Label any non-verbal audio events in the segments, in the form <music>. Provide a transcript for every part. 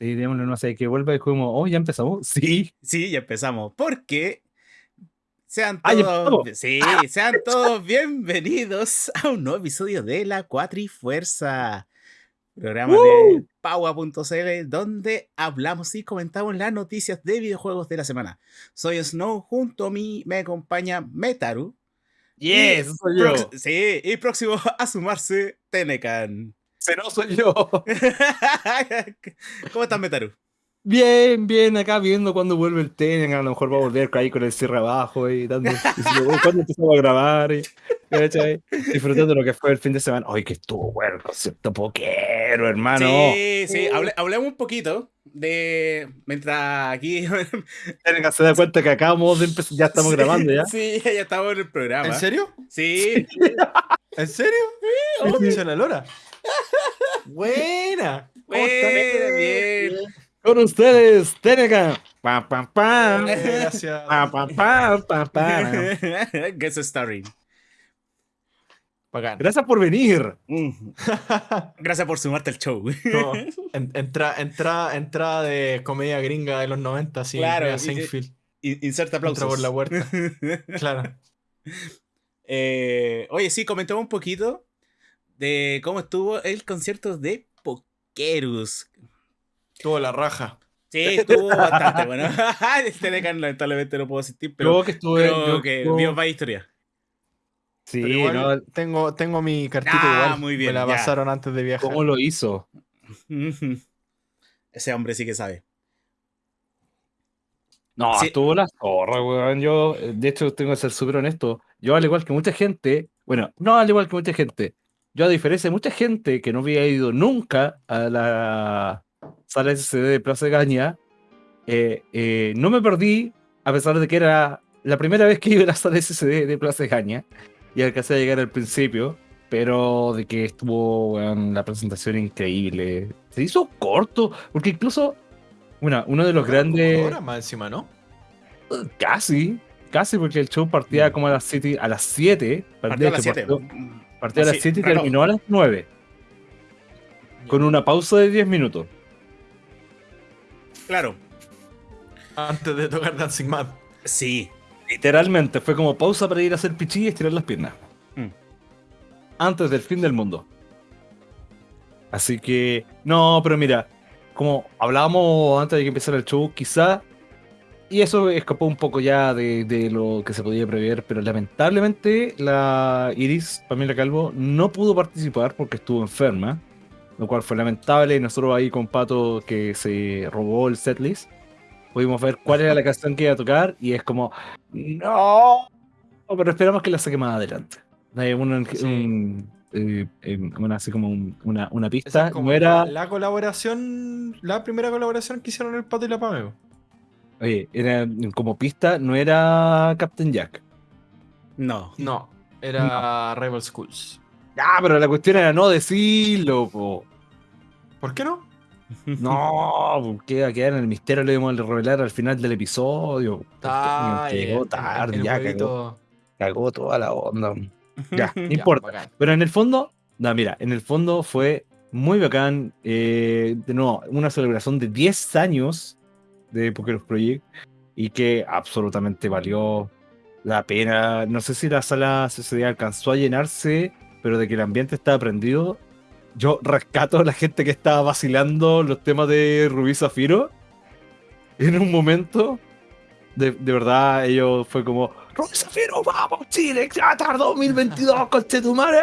Sí, démosle no sé, que vuelva y como, oh, ya empezamos. <laughs> Sí. Sí, ya empezamos. Porque sean Ah, todos, sí, sean todos bienvenidos a un nuevo episodio de La Cuatrifuerza, programa de Paua.cl, donde hablamos y comentamos las noticias de videojuegos de la semana. Soy Snow, junto a mí me acompaña Metaru. Yes, y soy yo. Sí, y próximo a sumarse Tenecan. No soy yo. <laughs> ¿Cómo estás, Metaru? Bien, bien, acá viendo cuándo vuelve el Tenen, a lo mejor va a volver ahí con el cierre abajo y dando. <laughs> diciendo, "Uy, ¿Cuándo empezamos a grabar? Y. Disfrutando lo que fue el fin de semana. Ay, que estuvo bueno el concierto poquero, hermano. Sí, sí, hable- hablemos un poquito de. Mientras aquí. <laughs> Tenen se da cuenta que acabamos de empezar, ya estamos Sí, grabando ya. Sí, ya estamos en el programa. ¿En serio? Sí, ¿En serio? Sí, sí. Dice la Lora. Buena. ¿Cómo Bueno, estás? bien. Con ustedes, Tenecan. Pam, pam, pam. Gracias. Pam, pam, pam, pam, pam. Guess <laughs> starring. Bacán. Gracias por venir. Mm. Gracias por sumarte al show. No, en- entra, entra, entrada de comedia gringa de los 90, sí. Claro, Seinfeld. In- Inserta aplausos. Entra por la puerta. <laughs> Claro. Eh, oye, sí, comentamos un poquito de cómo estuvo el concierto de Pokerus. Tuvo la raja. Sí, estuvo bastante bueno. <laughs> Este de lamentablemente no puedo asistir, pero, Yo que estuve. yo que estuve- vio más historia. Sí, Pero igual no, tengo, tengo mi cartita Ah, igual. muy bien, Me la ya. pasaron antes de viajar. ¿Cómo lo hizo? Ese hombre sí que sabe. No, Sí. estuvo la zorra, weón. Yo, de hecho, tengo que ser súper honesto. Yo, al igual que mucha gente, bueno, no al igual que mucha gente, yo, a diferencia de mucha gente que no había ido nunca a la sala SCD de Plaza de Gaña, eh, eh, no me perdí, a pesar de que era la primera vez que iba a la sala SCD de Plaza de Gaña y alcancé a llegar al principio, pero de que estuvo weón, la presentación increíble. Se hizo corto, porque incluso, bueno, uno de los grandes. horas más encima, ¿no? Casi, casi porque el show partía como a las 7, a las 7, Partió a las 7. Partió, a las Sí, 7 y reloj. terminó a las 9, con una pausa de 10 minutos. Claro. Antes de tocar Dancing Mad. Sí. Literalmente, fue como pausa para ir a hacer pichí y estirar las piernas. Mm. Antes del fin del mundo. Así que, no, pero mira, como hablábamos antes de que empezara el show, quizá, y eso escapó un poco ya de, de lo que se podía prever, pero lamentablemente la Iris, Pamela Calvo, no pudo participar porque estuvo enferma, lo cual fue lamentable. Y nosotros ahí con Pato, que se robó el setlist, pudimos ver cuál era la canción que iba a tocar, y es como, no, pero esperamos que la saque más adelante. Hay un, Sí. un- eh, eh, una- así como un- una, una pista, es como no era, la, la colaboración, la primera colaboración que hicieron el Pato y la Pameo. Oye, era como pista, no era Captain Jack. No. No, era Rival Schools. Ah, pero la cuestión era no decirlo, po. ¿Por qué no? <laughs> No, porque iba a quedar en el misterio, lo íbamos a revelar al final del episodio. Ah, llegó tarde, el ya cagó, toda la onda. <laughs> Ya, no importa. Pero en el fondo, no, mira, en el fondo fue muy bacán. eh, de nuevo, una celebración de 10 años de Poker Project y que absolutamente valió la pena. No sé si la sala CCD alcanzó a llenarse, pero de que el ambiente estaba prendido. Yo rescato a la gente que estaba vacilando los temas de Rubí Zafiro. En un momento, de, de verdad, ellos fue como: Rubí Zafiro, vamos, Chile, Qatar 2022, conche tu madre.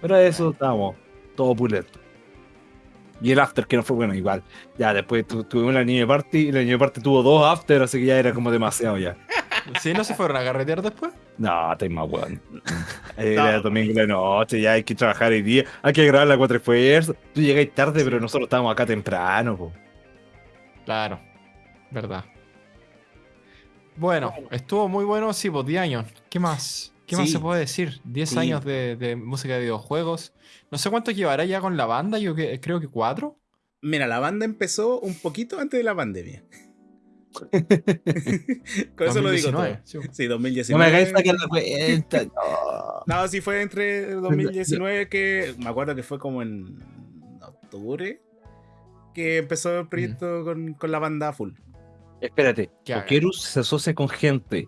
Pero eso estábamos, todo pulento. Y el after que no fue bueno, igual. Ya después tu- tuvimos la niña party y la niña party tuvo dos after, así que ya era como demasiado ya. <laughs> ¿Sí? ¿No se fueron a carretear después? No, estáis más weón. <laughs> Era domingo de noche, ya hay que trabajar hoy día, hay que grabar la cuatro esfuerzos. Tú llegáis tarde, pero nosotros estábamos acá temprano, po. Claro, verdad. Bueno, estuvo muy bueno, sí, pues 10 años. ¿Qué más? ¿Qué más se puede decir? 10 Sí. años de, de música de videojuegos. No sé cuánto llevará ya con la banda, yo que, creo que cuatro. Mira, la banda empezó un poquito antes de la pandemia. <laughs> Con eso lo digo todo. 2019, sí. Sí, No 2019. me hagáis sacar la cuenta. no. <laughs> No, sí fue entre 2019 que me acuerdo que fue como en octubre. que empezó el proyecto con, con la banda full. Espérate. Pokerus se asocia con gente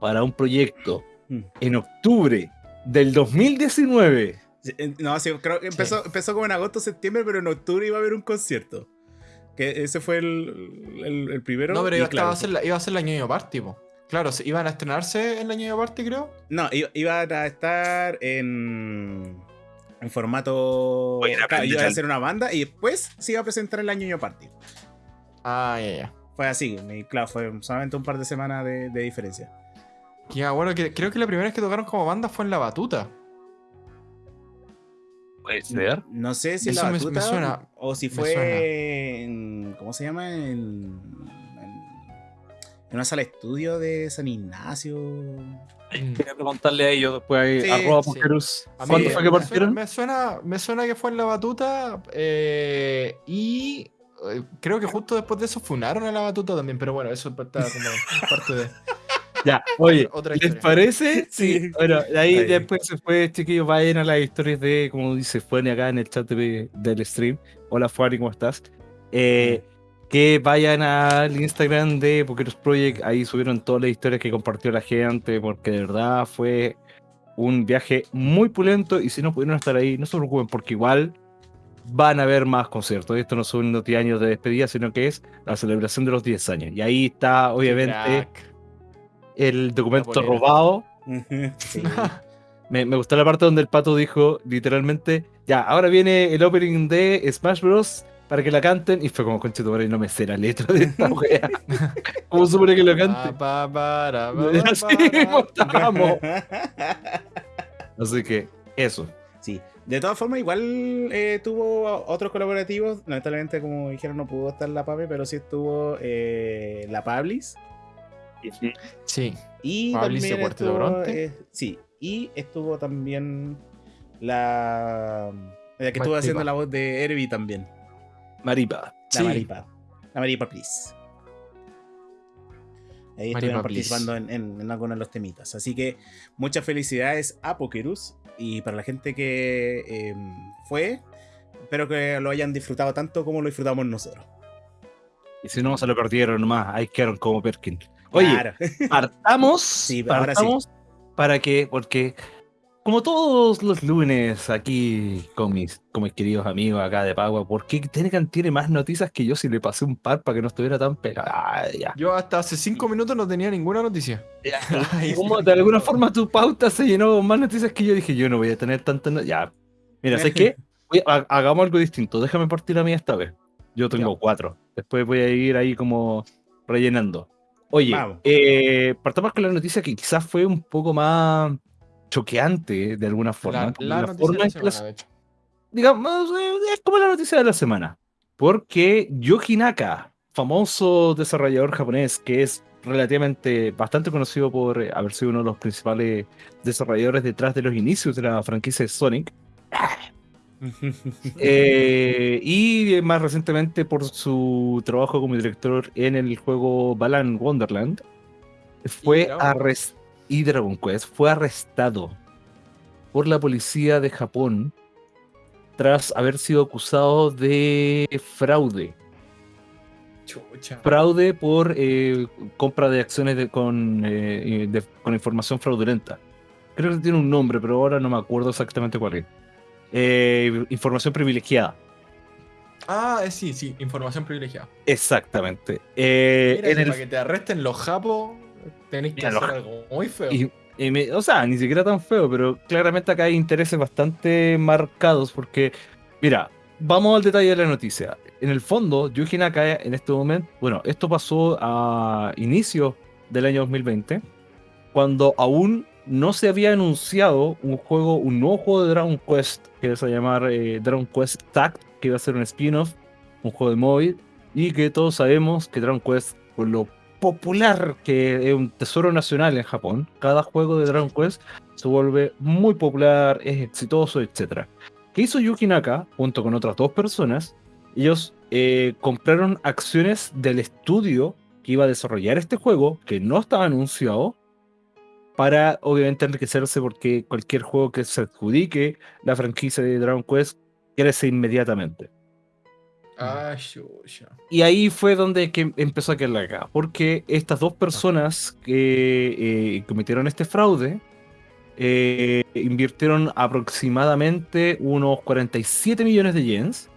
para un proyecto Mm. En octubre del 2019. Sí, eh, No, sí, creo que empezó, empezó como en agosto, septiembre, pero en octubre iba a haber un concierto. Que ese fue el, el- el primero. No, pero y iba, claro, estaba a ser la, iba a ser la ñoño party, po. Claro, se- iban a estrenarse en la ñoño party, creo. No, iba, iban a estar en, en formato. Oye, claro, iba a hacer una banda y después se iba a presentar en la Ñoño Party. Ah, ya, ya. Fue así, claro, fue solamente un par de semanas de, de diferencia. Ya, bueno, que, creo que la primera vez que tocaron como banda fue en La Batuta. Puede ser. No sé si en Eso la me- me batuta suena, o si fue suena. en. ¿Cómo se llama? En, en, en una sala de estudio de San Ignacio. Quería preguntarle a ellos después ahí, Sí, arroba sí. A ¿Cuándo fue que me partieron? Suena, me, suena, me suena que fue en La Batuta eh, y eh, creo que justo después de eso funaron a La Batuta también, pero bueno, eso está como parte de... Ya, oye, Otra ¿les parece? <laughs> Sí. Bueno, de ahí Ahí. después se fue, chiquillos, vayan a las historias de, como dice Fuani acá en el chat de- del stream. Hola Fuani, ¿cómo estás? Eh, que vayan al Instagram de Pokeros Project, ahí subieron todas las historias que compartió la gente, porque de verdad fue un viaje muy pulento y si no pudieron estar ahí, no se preocupen, porque igual van a haber más conciertos. Esto no son unos 10 años de despedida, sino que es la celebración de los 10 años. Y ahí está, obviamente, Crack. El documento robado. Sí. <laughs> Me, me gustó la parte donde el pato dijo literalmente, ya, ahora viene el opening de Smash Bros. para que la canten. Y fue como, tu madre, no me sé la letra de esta <laughs> wea. <laughs> ¿Cómo supone que lo cante? Así estábamos. Así que, eso. Sí, de todas formas, igual eh, tuvo otros colaborativos. Lamentablemente, como dijeron, no pudo estar la Pape, pero sí estuvo eh, la Pablis. Sí, Y estuvo, Bronte. eh, sí, y estuvo también la, la que estuvo Maripa. haciendo la voz de Herbie también. Maripa. La Sí. Maripa. La Maripa, please. Ahí Maripa, estuvieron please. participando en, en- en algunos de los temitas. Así que muchas felicidades a Pokerus. Y para la gente que eh, fue, espero que lo hayan disfrutado tanto como lo disfrutamos nosotros. Y si no, se lo perdieron nomás. Ahí quedaron como Perkin. Oye, Claro. <laughs> partamos, Sí, ahora sí. partamos para que, porque como todos los lunes aquí con mis, con mis queridos amigos acá de Pagua, ¿por qué Tenecan tiene más noticias que yo si le pasé un par para que no estuviera tan pegado? Ya. yo hasta hace cinco minutos no tenía ninguna noticia. <laughs> Como de alguna forma tu pauta se llenó con más noticias que yo dije, yo no voy a tener tantas Ya, mira, ¿sabes qué? <laughs> Voy a- hagamos algo distinto, déjame partir a mí esta vez. Yo tengo Ya. cuatro, después voy a ir ahí como rellenando. Oye, eh, partamos con la noticia que quizás fue un poco más choqueante de alguna forma. La, la la noticia forma de la las- semana, de hecho. digamos, eh, es como la noticia de la semana. Porque Yoji Naka, famoso desarrollador japonés que es relativamente bastante conocido por haber sido uno de los principales desarrolladores detrás de los inicios de la franquicia de Sonic, eh, y más recientemente por su trabajo como director en el juego Balan Wonderland, fue arrestado y Dragon Quest fue arrestado por la policía de Japón tras haber sido acusado de fraude. Chucha. Fraude por eh, compra de acciones de- con, eh, de- con información fraudulenta. Creo que tiene un nombre, pero ahora no me acuerdo exactamente cuál es. Eh, información privilegiada. Ah, eh, sí, sí, información privilegiada. Exactamente. Eh, Mira, en que el- para que te arresten los japos, tenéis que Mira, hacer algo muy feo. y- y me- o sea, ni siquiera tan feo, pero claramente acá hay intereses bastante marcados porque, mira, vamos al detalle de la noticia. En el fondo, Yuji Naka en este momento, bueno, esto pasó a inicio del año 2020, cuando aún no se había anunciado un juego, un nuevo juego de Dragon Quest, que se a llamar eh, Dragon Quest Tact, que iba a ser un spin-off, un juego de móvil, y que todos sabemos que Dragon Quest, por lo popular que es un tesoro nacional en Japón, cada juego de Dragon Quest se vuelve muy popular, es exitoso, etc. ¿Qué hizo Yuki Naka junto con otras dos personas? Ellos eh, compraron acciones del estudio que iba a desarrollar este juego, que no estaba anunciado, para obviamente enriquecerse porque cualquier juego que se adjudique la franquicia de Dragon Quest crece inmediatamente. Ah, chucha. Y ahí fue donde que empezó a quedar la cagada, porque estas dos personas que eh, cometieron este fraude eh, invirtieron aproximadamente unos 47 millones de yens.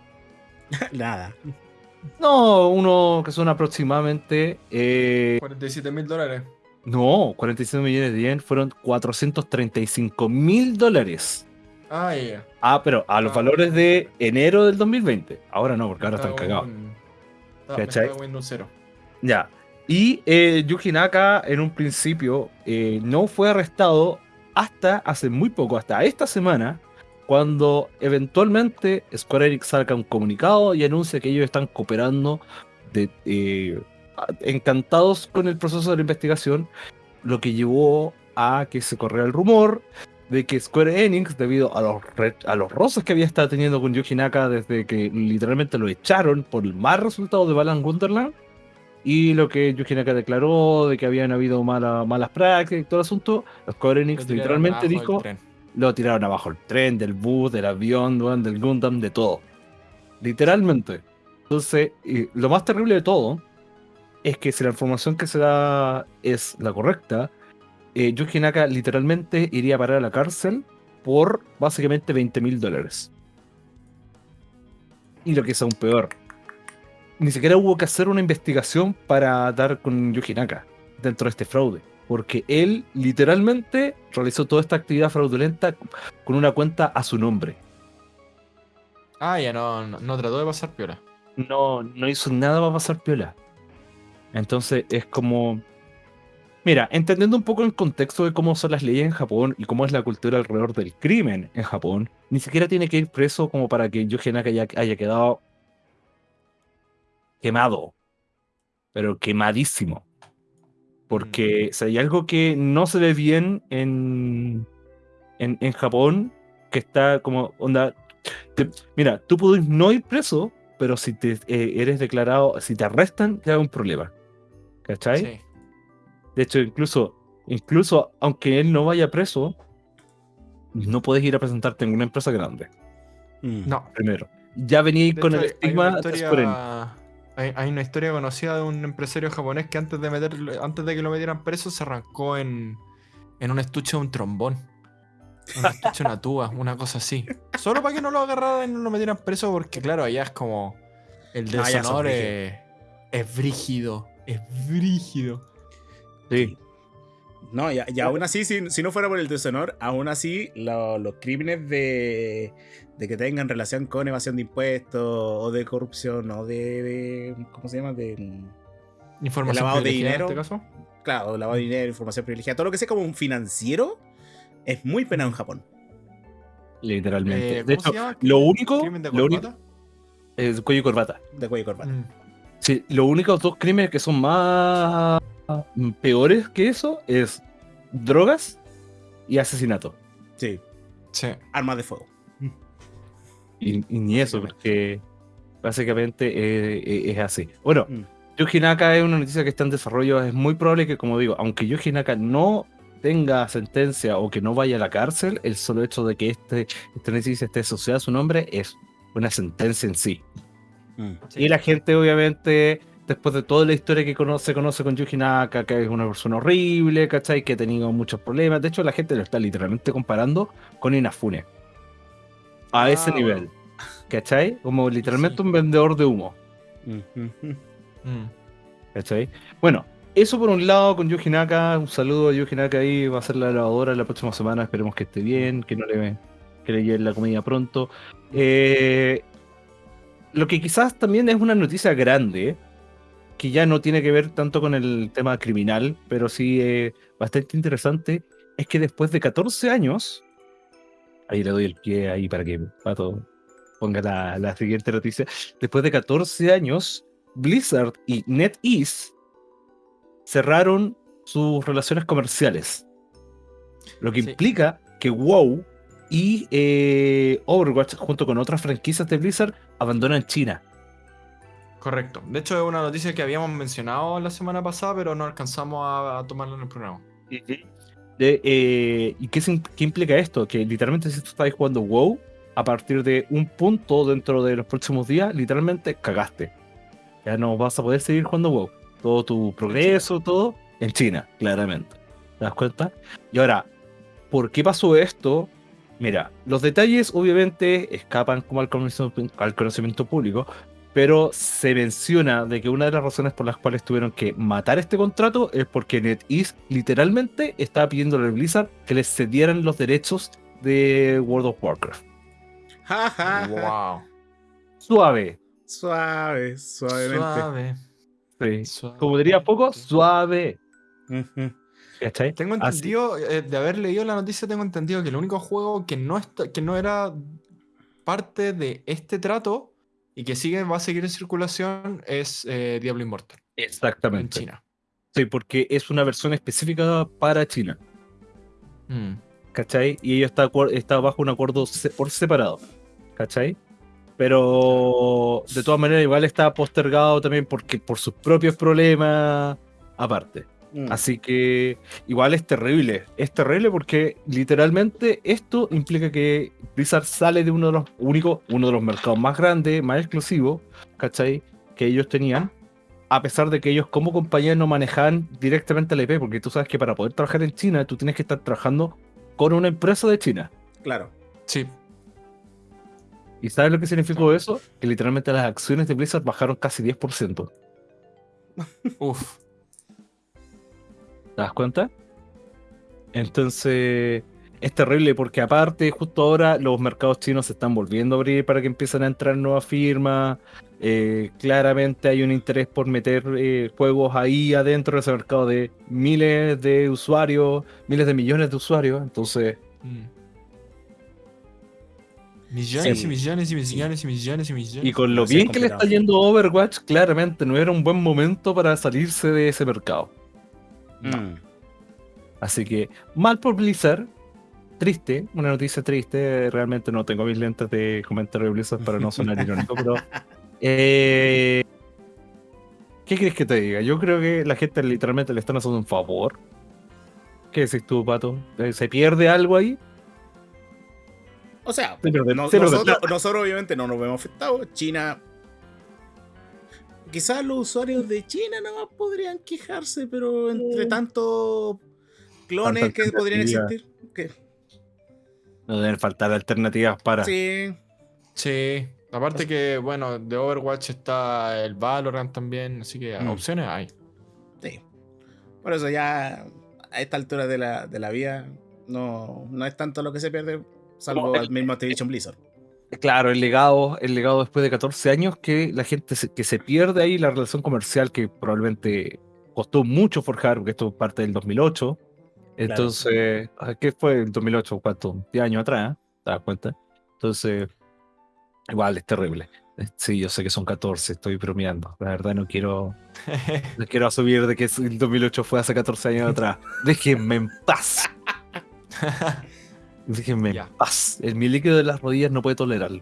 <laughs> Nada. No, uno que son aproximadamente... eh, 47 mil dólares. No, 47 millones de yens fueron 435 mil dólares. Ah, ya. Ah, pero a los Ah. valores de enero del 2020. Ahora no, porque ahora están cagados. Ya. Y eh, Yuji Naka en un principio eh, no fue arrestado hasta hace muy poco, hasta esta semana, cuando eventualmente Square Enix saca un comunicado y anuncia que ellos están cooperando de, eh, encantados con el proceso de la investigación, lo que llevó a que se corriera el rumor de que Square Enix, debido a los, a los roces que había estado teniendo con Yuji Naka desde que literalmente lo echaron por el mal resultado de Balan Wonderland, y lo que Yuji Naka declaró de que habían habido mala- malas prácticas y todo el asunto, Square Enix literalmente dijo, lo tiraron abajo el tren, del bus, del avión, del Gundam, de todo. Literalmente. Entonces, y lo más terrible de todo es que si la información que se da es la correcta, eh, Yuji Naka literalmente iría a parar a la cárcel por básicamente 20 mil dólares. Y lo que es aún peor, ni siquiera hubo que hacer una investigación para dar con Yuji Naka dentro de este fraude. Porque él literalmente realizó toda esta actividad fraudulenta con una cuenta a su nombre. Ah, ya no, no, no trató de pasar piola. No, no hizo nada para pasar piola. Entonces es como. Mira, entendiendo un poco el contexto de cómo son las leyes en Japón y cómo es la cultura alrededor del crimen en Japón, ni siquiera tiene que ir preso como para que Yuji Naka haya, haya quedado quemado. Pero quemadísimo. Porque si hay algo que no se ve bien en, en, en Japón, que está como onda. te- mira, tú puedes no ir preso, pero si te eh, eres declarado, si te arrestan, te da un problema. ¿Cachai? Sí. De hecho, incluso, incluso aunque él no vaya preso, no puedes ir a presentarte en una empresa grande. Mm. No. Primero. Ya venía De con hecho, el estigma historia, hay, hay una historia conocida de un empresario japonés que antes de meter, antes de que lo metieran preso se arrancó en, en un estuche de un trombón. Un estuche de una tuba, una cosa así. Solo para que no lo agarraran y no lo metieran preso, porque claro, allá es como. El Ah, deshonor es, es brígido. Es brígido. Sí. No, y, y aún así, si, si no fuera por el deshonor, aún así lo- los crímenes de, de que tengan relación con evasión de impuestos o de corrupción o de, de- ¿cómo se llama? De, Información lavado de privilegiada dinero. En este caso. claro, lavado de dinero, información privilegiada, todo lo que sea como un financiero es muy penado en Japón. Literalmente. Eh, de ¿cómo se hecho, llama? lo único, ¿Crimen de lo único corbata? es cuello y corbata. De cuello y corbata. Mm. Sí, los únicos dos crímenes que son más mm, peores que eso es drogas y asesinato. Sí, Sí. armas de fuego. Y, y ni eso, porque básicamente eh, eh, es así. Bueno, Mm. Yuji Naka es una noticia que está en desarrollo. Es muy probable que, como digo, aunque Yuji Naka no tenga sentencia o que no vaya a la cárcel, el solo hecho de que este, esta noticia esté asociada a su nombre es una sentencia en sí. Mm. Sí. Y la gente, obviamente, después de toda la historia que conoce, se conoce con Yuji Naka, que es una persona horrible, ¿cachai? Que ha tenido muchos problemas. De hecho, la gente lo está literalmente comparando con Inafune. A Ah, ese nivel. bueno. ¿Cachai? Como literalmente Sí. un vendedor de humo. Mm. ¿Cachai? Bueno, eso por un lado con Yuji Naka. Un saludo a Yuji Naka ahí. Va a ser la lavadora la próxima semana. Esperemos que esté bien, que no le, que le lleven la comida pronto. Eh, lo que quizás también es una noticia grande, que ya no tiene que ver tanto con el tema criminal, pero sí eh, bastante interesante, es que después de 14 años, ahí le doy el pie ahí para que Pato ponga la, la siguiente noticia, después de 14 años, Blizzard y NetEase cerraron sus relaciones comerciales. Lo que Sí. implica que WoW y eh, Overwatch, junto con otras franquicias de Blizzard, abandonan China. Correcto. De hecho, es una noticia que habíamos mencionado la semana pasada, pero no alcanzamos a, a tomarla en el programa. De, eh, ¿Y qué, qué implica esto? Que literalmente si tú estás jugando WoW, a partir de un punto dentro de los próximos días, literalmente cagaste. Ya no vas a poder seguir jugando WoW. Todo tu progreso, todo en China, claramente. ¿Te das cuenta? Y ahora, ¿por qué pasó esto? Mira, los detalles obviamente escapan como al conocimiento, al conocimiento público, pero se menciona de que una de las razones por las cuales tuvieron que matar este contrato es porque NetEase literalmente estaba pidiendo a Blizzard que les cedieran los derechos de World of Warcraft. Ja, ja, ja. Wow. Suave. Suave, suavemente. Suave. Sí. suave. Como diría poco, suave. Ujú. ¿Cachai? Tengo entendido, eh, de haber leído la noticia, tengo entendido que el único juego que no, está, que no era parte de este trato y que sigue, va a seguir en circulación es eh, Diablo Immortal en Exactamente. China. Sí, porque es una versión específica para China. Mm. ¿Cachai? Y ello está, bajo un acuerdo por separado. ¿Cachai? Pero de todas maneras igual está postergado también porque por sus propios problemas aparte. Mm. Así que igual es terrible. Es terrible porque literalmente esto implica que Blizzard sale de uno de los únicos, uno de los mercados más grandes, más exclusivos, ¿cachai? Que ellos tenían. A pesar de que ellos como compañía no manejaban directamente la IP, porque tú sabes que para poder trabajar en China tú tienes que estar trabajando con una empresa de China. Claro. Sí, ¿Y sabes lo que significó eso? Que literalmente las acciones de Blizzard bajaron casi 10%. uff. ¿Te das cuenta? Entonces, es terrible porque aparte, justo ahora los mercados chinos se están volviendo a abrir para que empiecen a entrar nuevas firmas. Eh, claramente hay un interés por meter eh, juegos ahí adentro de ese mercado de miles de usuarios, miles de millones de usuarios. Entonces, Mm. Millones Sí. y millones y millones y millones y millones. y con lo bien que le está yendo Overwatch, claramente no era un buen momento para salirse de ese mercado. Mm. Así que, mal por Blizzard. Triste, una noticia triste. Realmente no tengo mis lentes de comentario de Blizzard para no sonar <laughs> irónico, pero. eh, ¿Qué crees que te diga? Yo creo que la gente literalmente le están haciendo un favor. ¿Qué decís tú, Pato? Eh, ¿Se pierde algo ahí? O sea, Se pierde- no- se pierde nosotros, nosotros obviamente no nos vemos afectados. China. Quizás los usuarios de China no podrían quejarse, pero entre tantos clones Tanta que podrían existir. que- No deben faltar alternativas para. sí, Sí. Aparte que, bueno, de Overwatch está el Valorant también, así que Mm. opciones hay. sí. Por eso ya a esta altura de la, de la vida no, no es tanto lo que se pierde, salvo No, el- al mismo Activision Blizzard. Claro, el legado, el legado después de 14 años que la gente se, que se pierde ahí la relación comercial que probablemente costó mucho forjar, porque esto es parte del 2008. Entonces, ah, ¿qué fue el 2008? ¿Cuánto? 10 años atrás, ¿eh? ¿te das cuenta? Entonces, igual es terrible. Sí, yo sé que son 14, estoy bromeando. La verdad no quiero, <laughs> no quiero asumir de que el 2008 fue hace 14 años atrás. Déjenme en paz. <laughs> Déjenme Ya. en paz. El, mi líquido de las rodillas no puede tolerarlo.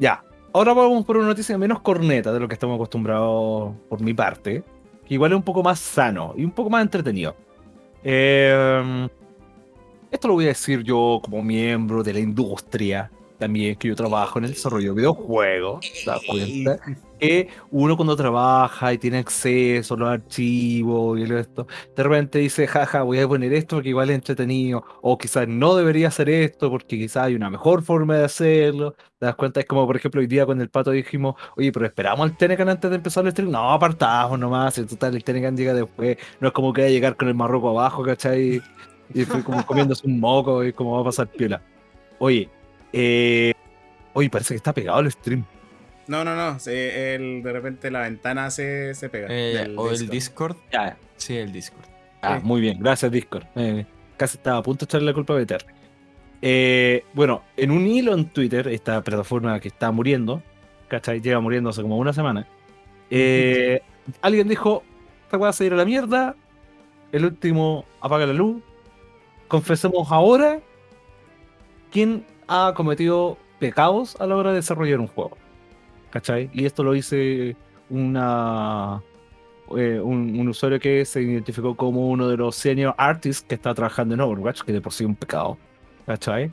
Ya. Ahora vamos por una noticia menos corneta de lo que estamos acostumbrados por mi parte. Que igual es un poco más sano y un poco más entretenido. Eh, esto lo voy a decir yo como miembro de la industria. También que yo trabajo en el desarrollo de videojuegos. ¿Te das cuenta? que uno cuando trabaja y tiene acceso a los archivos y esto, de repente dice, jaja, voy a poner esto porque igual es entretenido, o quizás no debería hacer esto porque quizás hay una mejor forma de hacerlo. ¿Te das cuenta? Es como, por ejemplo, hoy día con el pato dijimos, oye, pero esperamos al Tenecan antes de empezar el stream. No, apartamos nomás, en total, el Tenecan llega después. No es como que va a llegar con el marroco abajo, ¿cachai? Y fue como comiéndose un moco y como va a pasar piola. Oye, eh, oye, parece que está pegado el stream. No, no, no. se- el- de repente la ventana se, se pega. Eh, o el Discord. Sí, el Discord. Ah, Sí. muy bien, gracias Discord. Eh, casi estaba a punto de echarle la culpa a BTR. Eh, bueno, en un hilo en Twitter, esta plataforma que está muriendo, ¿cachai? Lleva muriendo hace como una semana. eh, alguien dijo: Esta weá se ir a la mierda. El último apaga la luz. Confesemos ahora quién ha cometido pecados a la hora de desarrollar un juego. ¿Cachai? Y esto lo hice una, eh, un, un usuario que se identificó como uno de los senior artists que está trabajando en Overwatch, que de por sí es un pecado. ¿Cachai?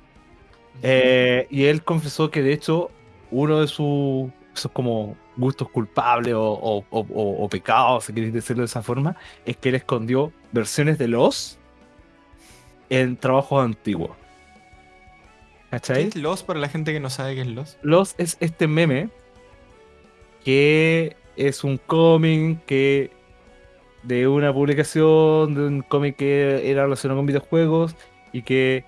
Eh, y él confesó que de hecho uno de sus esos como gustos culpables o, o- o- o- o pecados, si queréis decirlo de esa forma, es que él escondió versiones de los en trabajos antiguos. ¿Qué ¿Cachai? es Lost para la gente que no sabe qué es Lost? Los es este meme que es un cómic que de una publicación de un cómic que era relacionado con videojuegos y que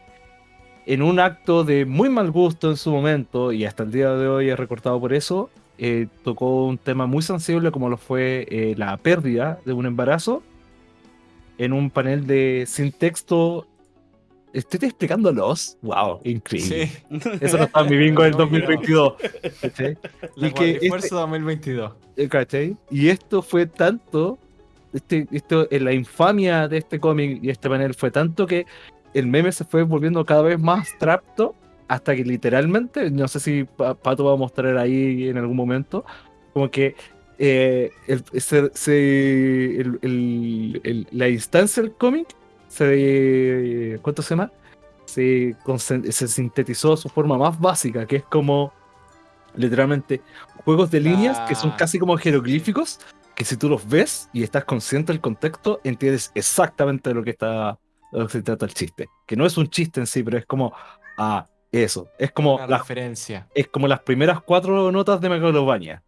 en un acto de muy mal gusto en su momento y hasta el día de hoy es recortado por eso eh, tocó un tema muy sensible como lo fue eh, la pérdida de un embarazo en un panel de sin texto estoy explicando los wow increíble Sí, eso no está en mi bingo del <laughs> No, no. 2022 ¿cachai? la Y que este- Fuerza 2022. Eh, ¿Cachai? Y esto fue tanto, este, esto, en la infamia de este cómic y este panel fue tanto que el meme se fue volviendo cada vez más trapto hasta que literalmente, no sé si Pa- Pato va a mostrar ahí en algún momento, como que eh, el- se- se- el- el- el- la instancia del cómic se, ¿cuánto se llama? Se, se sintetizó su forma más básica, que es como literalmente juegos de líneas que son Ah, casi como jeroglíficos, que si tú los ves y estás consciente del contexto, entiendes exactamente de lo que está de lo que se trata el chiste. Que no es un chiste en sí, pero es como, ah, eso. Es como, las, referencia. es como las primeras cuatro notas de Megalovania.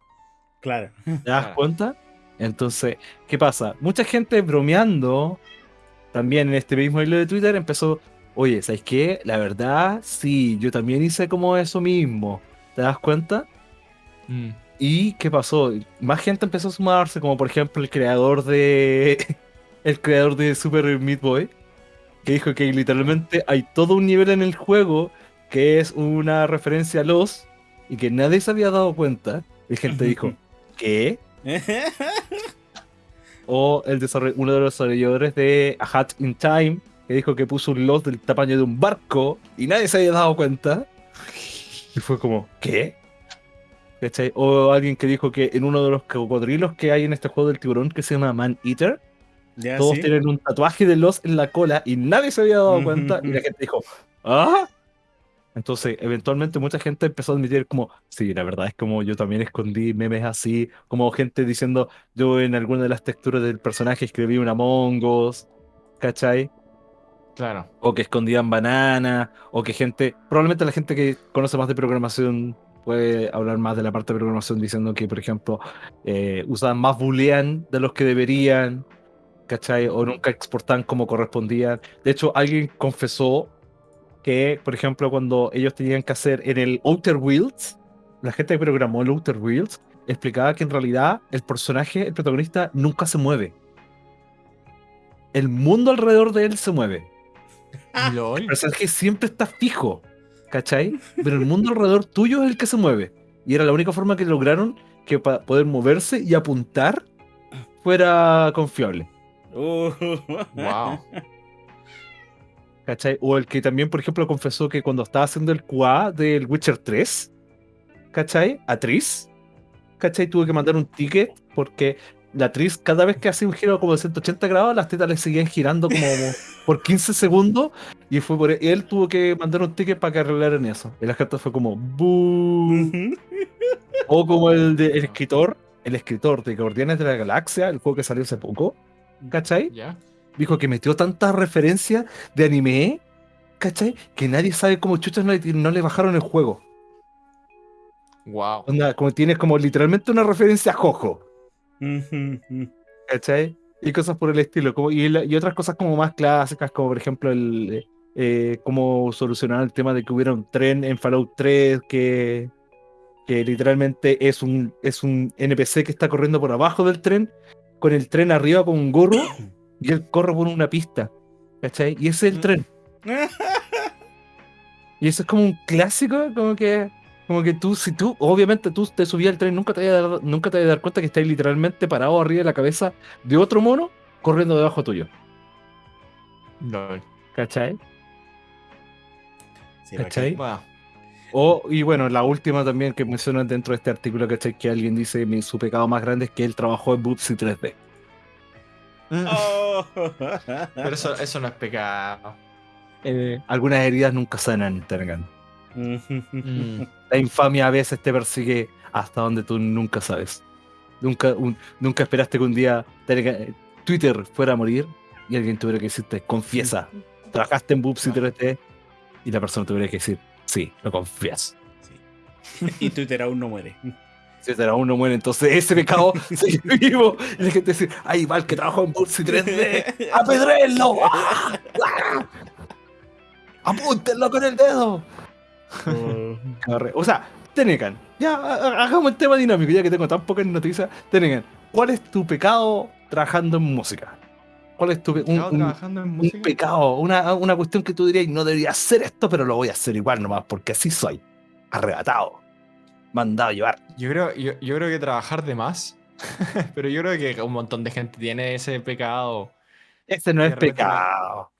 Claro. ¿Te das Claro. cuenta? Entonces, ¿qué pasa? Mucha gente bromeando también en este mismo hilo de Twitter empezó, oye, ¿sabes qué? La verdad, sí, yo también hice como eso mismo. ¿Te das cuenta? Mm. ¿Y qué pasó? Más gente empezó a sumarse, como por ejemplo el creador de. <laughs> El creador de Super Meat Boy. Que dijo que literalmente hay todo un nivel en el juego que es una referencia a los. Y que nadie se había dado cuenta. Y gente dijo, ¿qué? <laughs> O el uno de los desarrolladores de A Hat in Time. Que dijo que puso un los del tamaño de un barco. Y nadie se había dado cuenta. <laughs> Y fue como, ¿qué? ¿Cachai? O alguien que dijo que en uno de los cocodrilos que hay en este juego del tiburón que se llama Man Eater, ya, todos sí. tienen un tatuaje de los en la cola y nadie se había dado cuenta y la gente dijo, ¿ah? Entonces, eventualmente mucha gente empezó a admitir como, sí, la verdad es como yo también escondí memes así, como gente diciendo, yo en alguna de las texturas del personaje escribí una Us, ¿cachai? Claro. o que escondían banana, o que gente, probablemente la gente que conoce más de programación puede hablar más de la parte de programación diciendo que, por ejemplo, eh, usaban más boolean de los que deberían, ¿cachai? O nunca exportaban como correspondían. De hecho, alguien confesó que, por ejemplo, cuando ellos tenían que hacer en el Outer Worlds, la gente que programó el Outer Worlds explicaba que en realidad el personaje, el protagonista, nunca se mueve. El mundo alrededor de él se mueve. <laughs> LOL. El personaje siempre está fijo, ¿cachai? Pero el mundo alrededor tuyo es el que se mueve. Y era la única forma que lograron que para poder moverse y apuntar fuera confiable, Uh, Wow. <laughs> <laughs> ¿cachai? O el que también, por ejemplo, confesó que cuando estaba haciendo el QA del Witcher 3, ¿cachai? A Tris, ¿cachai? Tuve que mandar un ticket porque la Tris, cada vez que hacía un giro como de 180 grados, las tetas le seguían girando como <laughs> por 15 segundos. Y fue por él tuvo que mandar un ticket para que arreglaran eso. Y la gente fue como. Ujú. O como el, de, el escritor, el escritor de Guardianes de la Galaxia, el juego que salió hace poco, ¿cachai? ¿Ya? Dijo que metió tantas referencias de anime, ¿cachai? Que nadie sabe cómo chuchas no le, no le bajaron el juego. Wow. Onda, como tienes como literalmente una referencia a Jojo. ¿cachai? Y cosas por el estilo. Como, y, la- y otras cosas como más clásicas, como por ejemplo el eh, cómo solucionar el tema de que hubiera un tren en Fallout 3 que, que literalmente es un, es un NPC que está corriendo por abajo del tren, con el tren arriba con un gorro, <coughs> y él corre por una pista. ¿Cachai? Y ese es el Mm. tren. <laughs> Y eso es como un clásico, como que, como que tú, si tú, obviamente tú te subías al tren, nunca te vas a dar, nunca te vas a dar cuenta que estás literalmente parado arriba de la cabeza de otro mono corriendo debajo tuyo. LOL. ¿Cachai? Sí, ¿Cachai? Wow. O, y bueno, la última también que mencionan dentro de este artículo, ¿cachai? Que alguien dice mi, su pecado más grande es que él trabajó en Bootsy 3D. Oh. Pero eso, eso no es pecado. Eh, algunas heridas nunca sanan, Tergan. Mm. La infamia a veces te persigue hasta donde tú nunca sabes. Nunca, un- nunca esperaste que un día te- Twitter fuera a morir y alguien tuviera que decirte, confiesa, trabajaste en Boopsy 3D y la persona tuviera que decir, sí, lo confías. Sí. <laughs> Y Twitter aún no muere. Twitter aún no muere, entonces ese pecado <laughs> sigue vivo. Y la gente dice, ay, va el que trabajó en Boopsy 3D, apedréenlo. <laughs> ¡Ah! ¡Ah! Apúntenlo con el dedo. Arre- O sea, Tenecan, ya ha- ha- hagamos el tema dinámico, ya que tengo tan pocas noticias. Tenecan, ¿cuál es tu pecado trabajando en música? ¿Cuál es tu pe- un, un- trabajando en un pecado? Una, una cuestión que tú dirías, no debería hacer esto, pero lo voy a hacer igual nomás, porque así soy. Arrebatado. Mandado a llevar. Yo creo, yo, yo creo que trabajar de más. <laughs> Pero yo creo que un montón de gente tiene ese pecado. Ese no es pecado.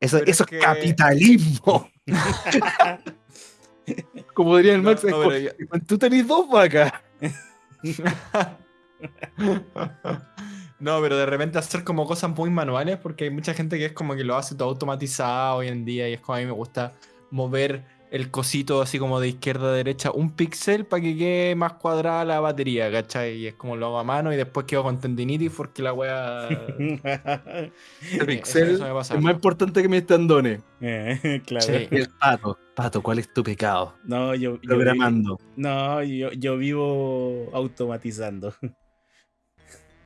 Eso, eso es que- capitalismo. <laughs> Como diría el No, Max, es no, yo- tú tenés dos vacas. <laughs> No, pero de repente hacer como cosas muy manuales, porque hay mucha gente que es como que lo hace todo automatizado hoy en día, y es como a mí me gusta mover el cosito así como de izquierda a derecha un píxel para que quede más cuadrada la batería, ¿cachai? Y es como lo hago a mano y después quedo con tendinitis porque la wea... <laughs> El eso me pasa. es más importante que mis tendones. Eh, <laughs> claro. Sí. El pato. Pato, ¿cuál es tu pecado? No, yo, Programando. no, yo, yo vivo automatizando. <laughs>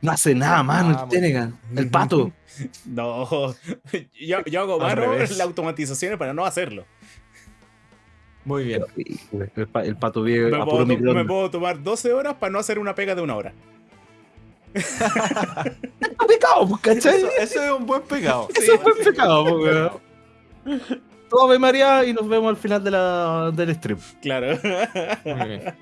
No hace nada, mano, Ah, el Tenegan. El pato. No, yo, yo hago mano las automatizaciones para no hacerlo. Muy bien. El, pa- el pato vive Me a puedo, puro to- me puedo tomar 12 horas para no hacer una pega de una hora. <laughs> Pecado, pues, ¿cachai? Eso, eso es un buen pecado. Eso fue pecado, pues. Todo Ave María y nos vemos al final de la, del stream. Claro. Muy bien.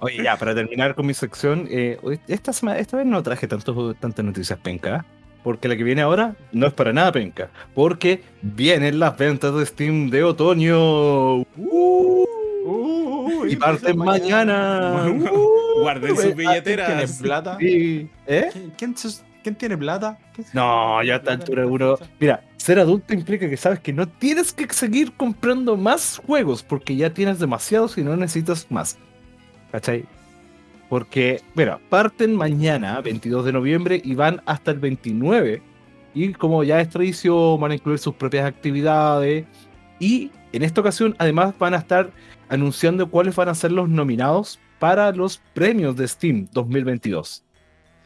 Oye, ya, para terminar con mi sección, eh, esta, semana, esta vez no traje tantos, tantas noticias penca, porque la que viene ahora no es para nada penca, porque vienen las ventas de Steam de otoño. ¡Uh! y parten mañana. ¡Uh! Guarden sus ¿Quién billeteras. tiene plata? Sí. ¿Eh? ¿Quién, quién sus- quién tiene plata? ¿Quién- No, ya a esta altura uno. Mira, ser adulto implica que sabes que no tienes que seguir comprando más juegos porque ya tienes demasiados y no necesitas más. ¿Cachai? Porque, mira, parten mañana, 22 de noviembre, y van hasta el 29. Y como ya es tradición, van a incluir sus propias actividades. Y en esta ocasión, además, van a estar anunciando cuáles van a ser los nominados para los premios de Steam 2022.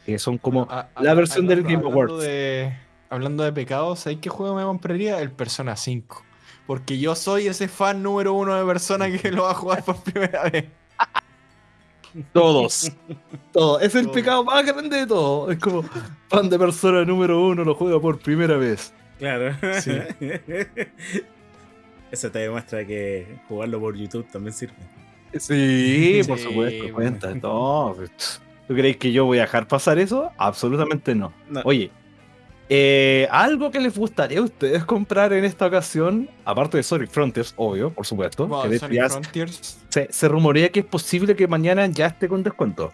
Que son como Ah, ah, la versión del hablando- Game Awards. De, hablando de pecados, ¿sabes qué juego me compraría? El Persona 5. Porque yo soy ese fan número uno de persona que lo va a jugar por primera vez. Todos. <laughs> Todo. Es el Todo. pecado más grande de todo. Es como fan de persona número uno lo juega por primera vez. Claro. Sí. <laughs> Eso te demuestra que jugarlo por YouTube también sirve. Sí, por supuesto, bueno. cuenta. No, ¿Tú crees que yo voy a dejar pasar eso? Absolutamente no. No. Oye, eh, algo que les gustaría a ustedes comprar en esta ocasión, aparte de Sonic Frontiers, obvio, por supuesto, que Sonic Frontiers. se, se rumorea que es posible que mañana ya esté con descuento.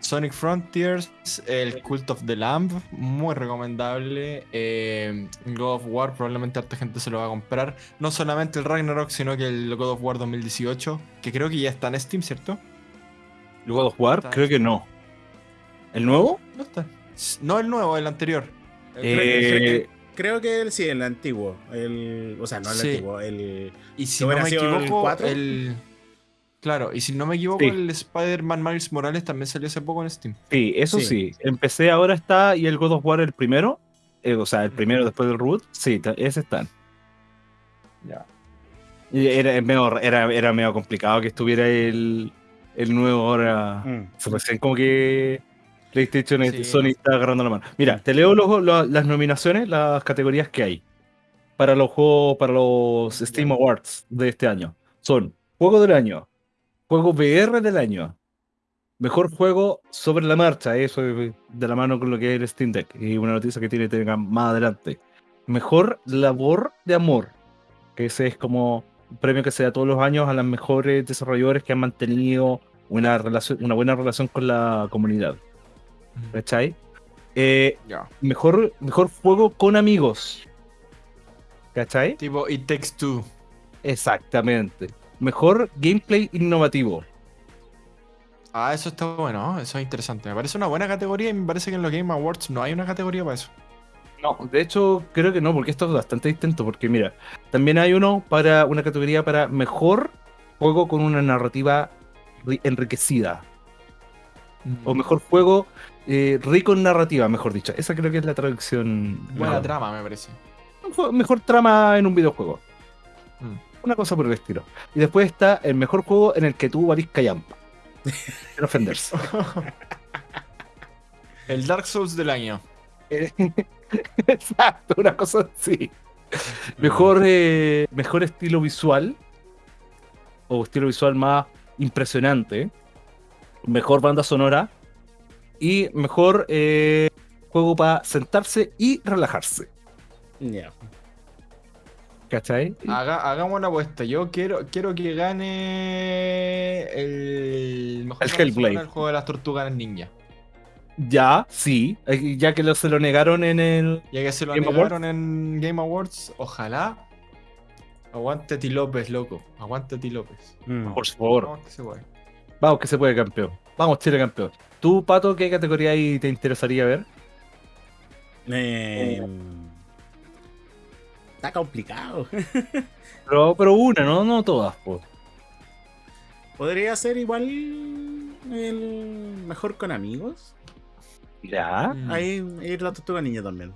Sonic Frontiers, el Cult of the Lamb, muy recomendable. Eh, God of War, probablemente harta gente se lo va a comprar. No solamente el Ragnarok, sino que el God of War 2018, que creo que ya está en Steam, ¿cierto? ¿El God of War? Está. Creo que no. ¿El nuevo? No está. No el nuevo, el anterior. Eh, Creo que el, sí, el antiguo. El, o sea, no el Sí. antiguo. El, Y si ¿Que no me el equivoco, el. Claro, y si no me equivoco, Sí. el Spider-Man Miles Morales también salió hace poco en Steam. Sí, eso Sí. sí. Empecé ahora está y el God of War el primero. eh, o sea, el primero después del reboot. Sí, ese están. Ya. Y Era era, era medio complicado que estuviera el, el nuevo ahora. Mm. Se recién como que PlayStation Sí. Sony está agarrando la mano. Mira, te leo los- las nominaciones, las categorías que hay para los juegos, para los Steam Awards de este año. Son Juego del Año, Juego VR del Año, Mejor Juego sobre la marcha, eso es de la mano con lo que es el Steam Deck, y una noticia que tiene Telegram más adelante. Mejor Labor de Amor, que ese es como un premio que se da todos los años a los mejores desarrolladores que han mantenido una, relación, una buena relación con la comunidad. ¿Cachai? Eh, mejor, mejor juego con amigos. ¿Cachai? Tipo It Takes Two. Exactamente. Mejor gameplay innovativo. Ah, eso está bueno, eso es interesante. Me parece una buena categoría y me parece que en los Game Awards no hay una categoría para eso. No, de hecho creo que no, porque esto es bastante distinto. Porque mira, también hay uno para una categoría para mejor juego con una narrativa ri- enriquecida. O mejor juego eh, rico en narrativa, mejor dicho. Esa creo que es la traducción. Buena mejor. trama, me parece. Mejor trama en un videojuego. Mm. Una cosa por el estilo. Y después está el mejor juego en el que tú valís callampa. Sin ofenderse. <laughs> El Dark Souls del año. Eh, <laughs> Exacto, una cosa así. Mejor, eh, mejor estilo visual. O estilo visual más impresionante. Mejor banda sonora. Y mejor eh, juego para sentarse y relajarse. Ya. ¿Cachai? Haga- hagamos una apuesta. Yo quiero, quiero que gane el mejor El Hellblade. el juego de las tortugas ninja. Ya, sí. eh, Ya que lo, se lo negaron en el. Ya que se lo Game negaron en Game Awards, ojalá. Aguante Ti López, loco. Aguante Ti López. Mm. Por favor. Vamos que se puede. Vamos, que se puede, campeón. Vamos, Chile, campeón. ¿Tú, Pato, qué categoría ahí te interesaría ver? Eh, Está complicado. <laughs> Pero, pero una, ¿no? No todas, pues. Podría ser igual el mejor con amigos. Ya. Ahí ir la tortuga niña también.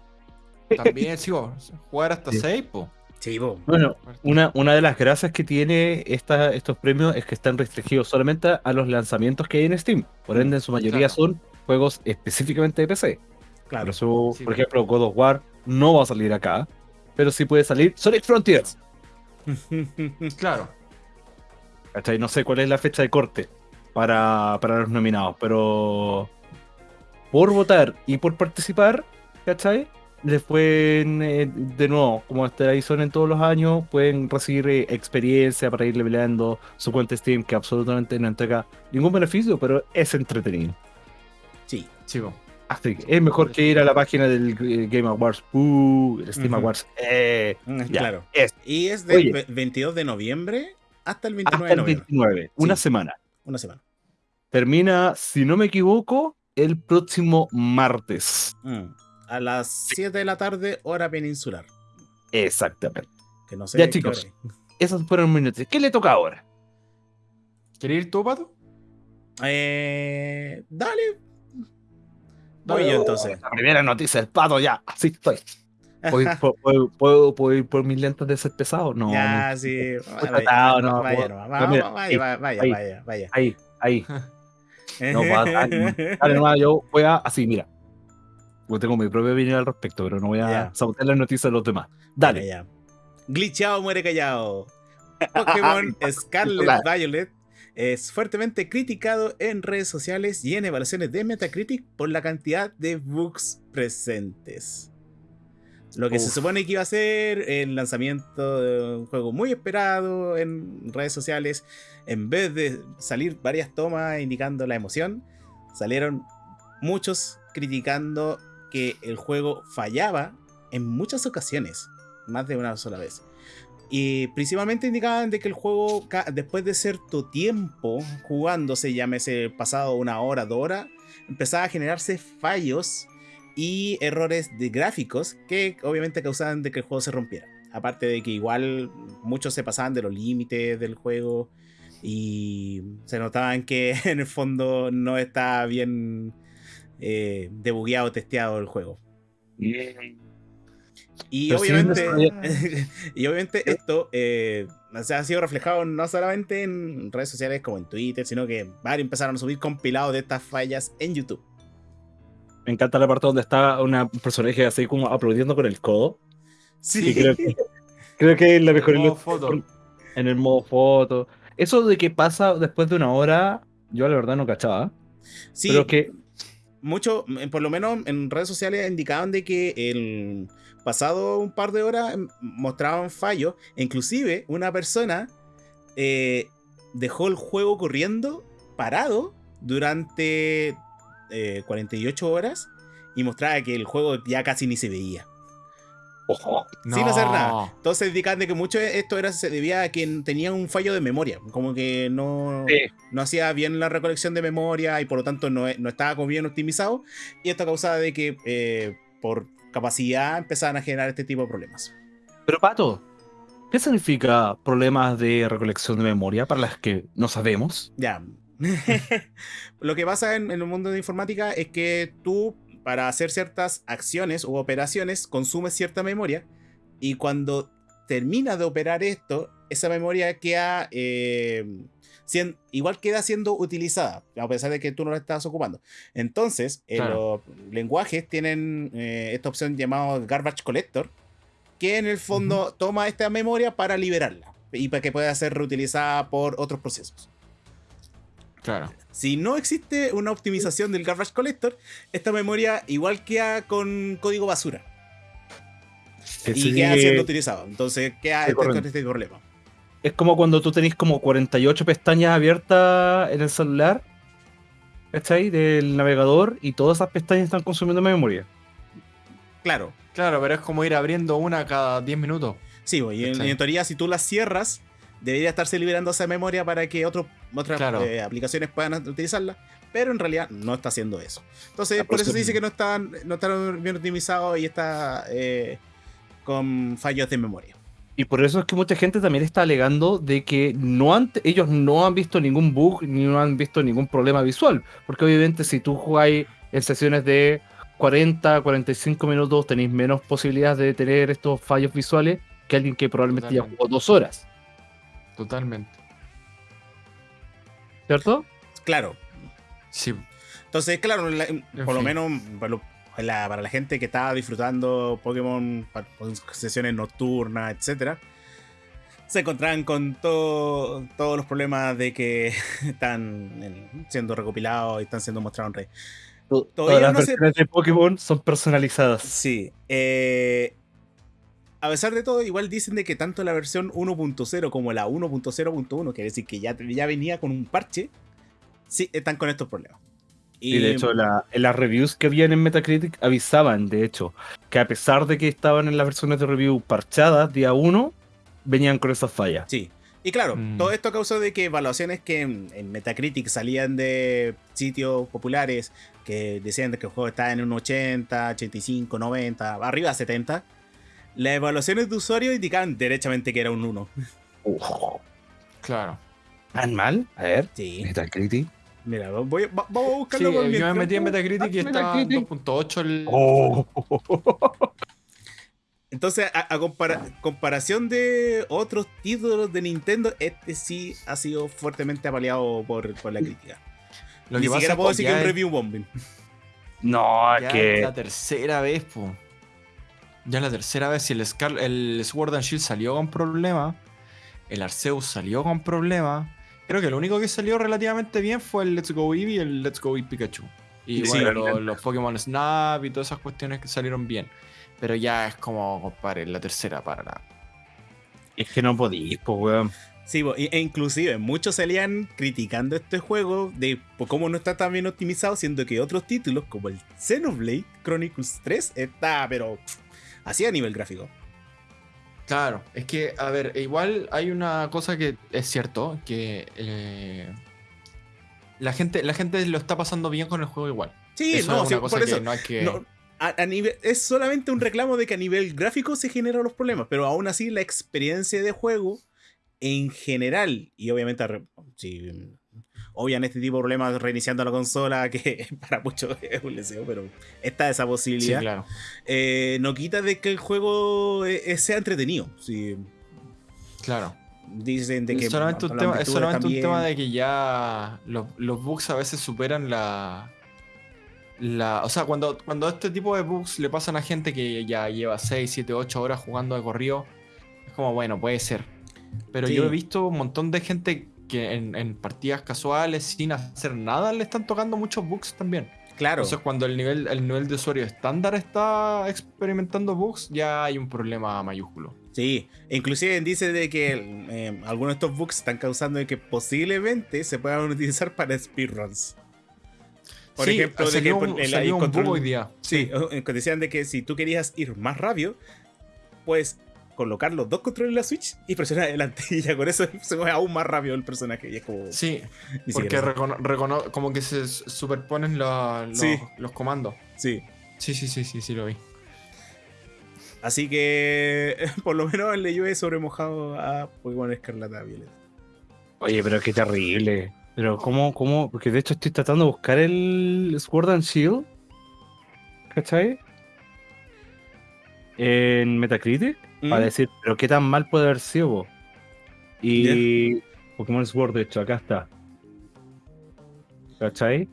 También, <laughs> sí, vos, jugar hasta Sí. 6, po. Sí. Bueno, una, una de las gracias que tiene esta, estos premios es que están restringidos solamente a los lanzamientos que hay en Steam. Por ende, en su mayoría Claro. son juegos específicamente de PC. Por claro. eso, Sí, por ejemplo, God of War no va a salir acá, pero sí puede salir Sonic Frontiers. <laughs> Claro. ¿Cachai? No sé cuál es la fecha de corte para, para los nominados, pero por votar y por participar, ¿cachai? Les pueden, eh, de nuevo, como este ahí son en todos los años, pueden recibir eh, experiencia para ir leveleando su cuenta Steam, que absolutamente no entrega ningún beneficio, pero es entretenido. sí. Sí, po. Así que es mejor que ir a la página del eh, Game Awards, uh, el Steam. Awards, eh, Mm, Ya, Claro. es. Y es del Oye. ve- 22 de noviembre hasta el 29 hasta de el noviembre. 29, una Sí. semana. Una semana. Termina, si no me equivoco, el próximo martes. Mm. A las 7 de la tarde, hora peninsular. Exactamente. Que no sé. Ya, chicos. Esos fueron mis noticias. ¿Qué le toca ahora? ¿Quieres ir tú, Pato? Eh, dale. Voy yo entonces. La primera noticia del pato, ya. Así estoy. <laughs> ¿Puedo, ir por- puedo- puedo- puedo ir por mis lentes de ser pesado? No. ya, no. sí. Vaya, no, vaya, vaya, vaya, ahí, vaya, vaya, ahí. <laughs> Ahí. No, dale, dale nomás, yo voy a. Así, mira. Yo tengo mi propia opinión al respecto, pero no voy a Ya. sabotear las noticias de los demás. Dale. Ya. Glitchado muere callado. <laughs> Pokémon Scarlet. Violet es fuertemente criticado en redes sociales y en evaluaciones de Metacritic por la cantidad de bugs presentes. Lo que se supone que iba a ser el lanzamiento de un juego muy esperado en redes sociales, en vez de salir varias tomas indicando la emoción, salieron muchos criticando que el juego fallaba en muchas ocasiones, más de una sola vez. Y principalmente indicaban de que el juego, después de cierto tiempo jugándose, llámese pasado una hora, dos horas, empezaba a generarse fallos y errores de gráficos que obviamente causaban de que el juego se rompiera. Aparte de que igual muchos se pasaban de los límites del juego y se notaban que <laughs> en el fondo no está bien eh, debugueado, testeado el juego. Y Pero obviamente, no <laughs> y obviamente esto eh, o sea, ha sido reflejado no solamente en redes sociales como en Twitter, sino que varios empezaron a subir compilados de estas fallas en YouTube. Me encanta la parte donde está una un personaje así como aplaudiendo con el codo. Sí, Y creo que, creo que es la mejor Modo ilustración foto. en el modo foto. Eso de que pasa después de una hora, yo la verdad no cachaba. sí, Pero que mucho, por lo menos en redes sociales indicaban de que el pasado un par de horas em, mostraban fallos. Inclusive una persona eh, dejó el juego corriendo parado durante eh, 48 horas y mostraba que el juego ya casi ni se veía. Ojo. Sin hacer nada. Entonces indican de que mucho de esto era, se debía a quien tenía un fallo de memoria, como que no, Sí. no hacía bien la recolección de memoria y por lo tanto no, no estaba como bien optimizado. Y esto causaba de que eh, por capacidad empezaban a generar este tipo de problemas. Pero Pato, ¿qué significa problemas de recolección de memoria para las que no sabemos? Ya. <laughs> Lo que pasa en, en el mundo de informática es que tú, para hacer ciertas acciones u operaciones, consumes cierta memoria y cuando terminas de operar esto, esa memoria queda. eh, igual queda siendo utilizada, a pesar de que tú no la estás ocupando. Entonces, eh, Claro. los lenguajes tienen eh, esta opción llamada Garbage Collector, que en el fondo toma esta memoria para liberarla y para que pueda ser reutilizada por otros procesos. Claro. Si no existe una optimización del Garbage Collector, esta memoria igual queda con código basura Que y sigue- queda siendo utilizado. Entonces queda este, con este problema. Es como cuando tú tenés como 48 pestañas abiertas en el celular, ¿cachai? Del navegador y todas esas pestañas están consumiendo memoria. Claro. Claro, pero es como ir abriendo una cada 10 minutos. Sí, bo, y en, en teoría si tú las cierras, debería estarse liberando esa memoria para que otros otras Claro. eh, aplicaciones puedan utilizarla. Pero en realidad no está haciendo eso. Entonces, por eso se dice que no están, no están bien optimizados y está eh, con fallos de memoria. Y por eso es que mucha gente también está alegando de que no han, ellos no han visto ningún bug ni no han visto ningún problema visual. Porque obviamente si tú jugáis en sesiones de 40, 45 minutos, tenéis menos posibilidades de tener estos fallos visuales que alguien que probablemente ya jugó dos horas. Totalmente. ¿Cierto? Claro, Sí. Entonces, claro, la- por lo menos para, lo- la, para la gente que estaba disfrutando Pokémon con sesiones nocturnas, etcétera, se encontraban con todo- todos los problemas de que <laughs> están eh, siendo recopilados y están siendo mostrados en red. To- Todavía Todas las no se- de Pokémon son personalizadas. Sí. eh, a pesar de todo, igual dicen de que tanto la versión 1.0 como la 1.0.1, quiere decir que ya, ya venía con un parche, sí, están con estos problemas. Y de hecho, la- en las reviews que habían en Metacritic avisaban, de hecho, que a pesar de que estaban en las versiones de review parchadas día 1, venían con esas fallas. Sí. Y claro, Mm. todo esto causó de que evaluaciones que en, en Metacritic salían de sitios populares que decían de que el juego estaba en un 80, 85, 90, arriba de 70, las evaluaciones de usuarios indicaban derechamente que era un 1. Uf, Claro. ¿Tan mal? A ver, Sí. Metacritic. Mira, voy, va- vamos a Sí, buscarlo. por yo me metí en Metacritic y Ah, Metacritic. 2.8 el... Oh. <laughs> Entonces, a, a compara- comparación de otros títulos de Nintendo, este sí ha sido fuertemente apaleado por, por la crítica. Lo Ni que siquiera es puedo decir que es un es- review bombing. No, Ya es es que. la tercera vez, po. Ya es la tercera vez. Si el, Scar- el Sword and Shield salió con problemas, el Arceus salió con problemas. Creo que lo único que salió relativamente bien fue el Let's Go Eevee y el Let's Go Eevee Pikachu. Y Sí, bueno, los, los Pokémon Snap y todas esas cuestiones que salieron bien. Pero ya es como, compadre, la tercera para la. Es que no podís, pues, weón. Sí, e e inclusive muchos salían criticando este juego de por cómo no está tan bien optimizado, siendo que otros títulos como el Xenoblade Chronicles 3 está, pero pff, así a nivel gráfico. Claro, es que, a ver, igual hay una cosa que es cierto, que eh, la, gente, la gente lo está pasando bien con el juego igual. Sí, Eso no, es sí, una cosa por que eso. no hay que... no, a- a nivel- es solamente un reclamo de que a nivel gráfico se generan los problemas, pero aún así la experiencia de juego en general, y obviamente si obvian este tipo de problemas reiniciando la consola, que <laughs> para muchos es un deseo, pero está esa Sí, posibilidad. claro. eh, no quita de que el juego eh, eh, sea entretenido. Sí, Claro. dicen de que es solamente, un tema, es solamente un tema de que ya los, los bugs a veces superan la... la o sea, cuando, cuando este tipo de bugs le pasan a gente que ya lleva 6, 7, 8 horas jugando de corrido, es como, bueno, puede ser. Pero Sí. yo he visto un montón de gente que en, en partidas casuales, sin hacer nada, le están tocando muchos bugs también. Claro. Entonces, cuando el nivel, el nivel de usuario estándar está experimentando bugs, ya hay un problema mayúsculo. Sí, inclusive dice de que eh, algunos de estos bugs están causando de que posiblemente se puedan utilizar para speedruns. Por Sí, ejemplo, de que un, el- un bug hoy día. Sí, o- eh, que decían de que si tú querías ir más rápido, puedes colocar los dos controles en la Switch y presionar adelante. <laughs> Y ya con eso se mueve aún más rápido el personaje. Y es como. Sí, porque recono- recono- como que se superponen lo- lo- Sí. los comandos. Sí. Sí, sí, sí, sí, sí, lo vi. Así que <laughs> por lo menos le llueve sobre mojado a Pokémon Escarlata Violeta. Oye, pero qué terrible. Pero cómo, cómo, porque de hecho estoy tratando de buscar el Sword and Shield. ¿Cachai? En Metacritic. ¿Mm? Para decir, pero qué tan mal puede haber sido. Y Pokémon Sword, de hecho, acá está. ¿Cachai?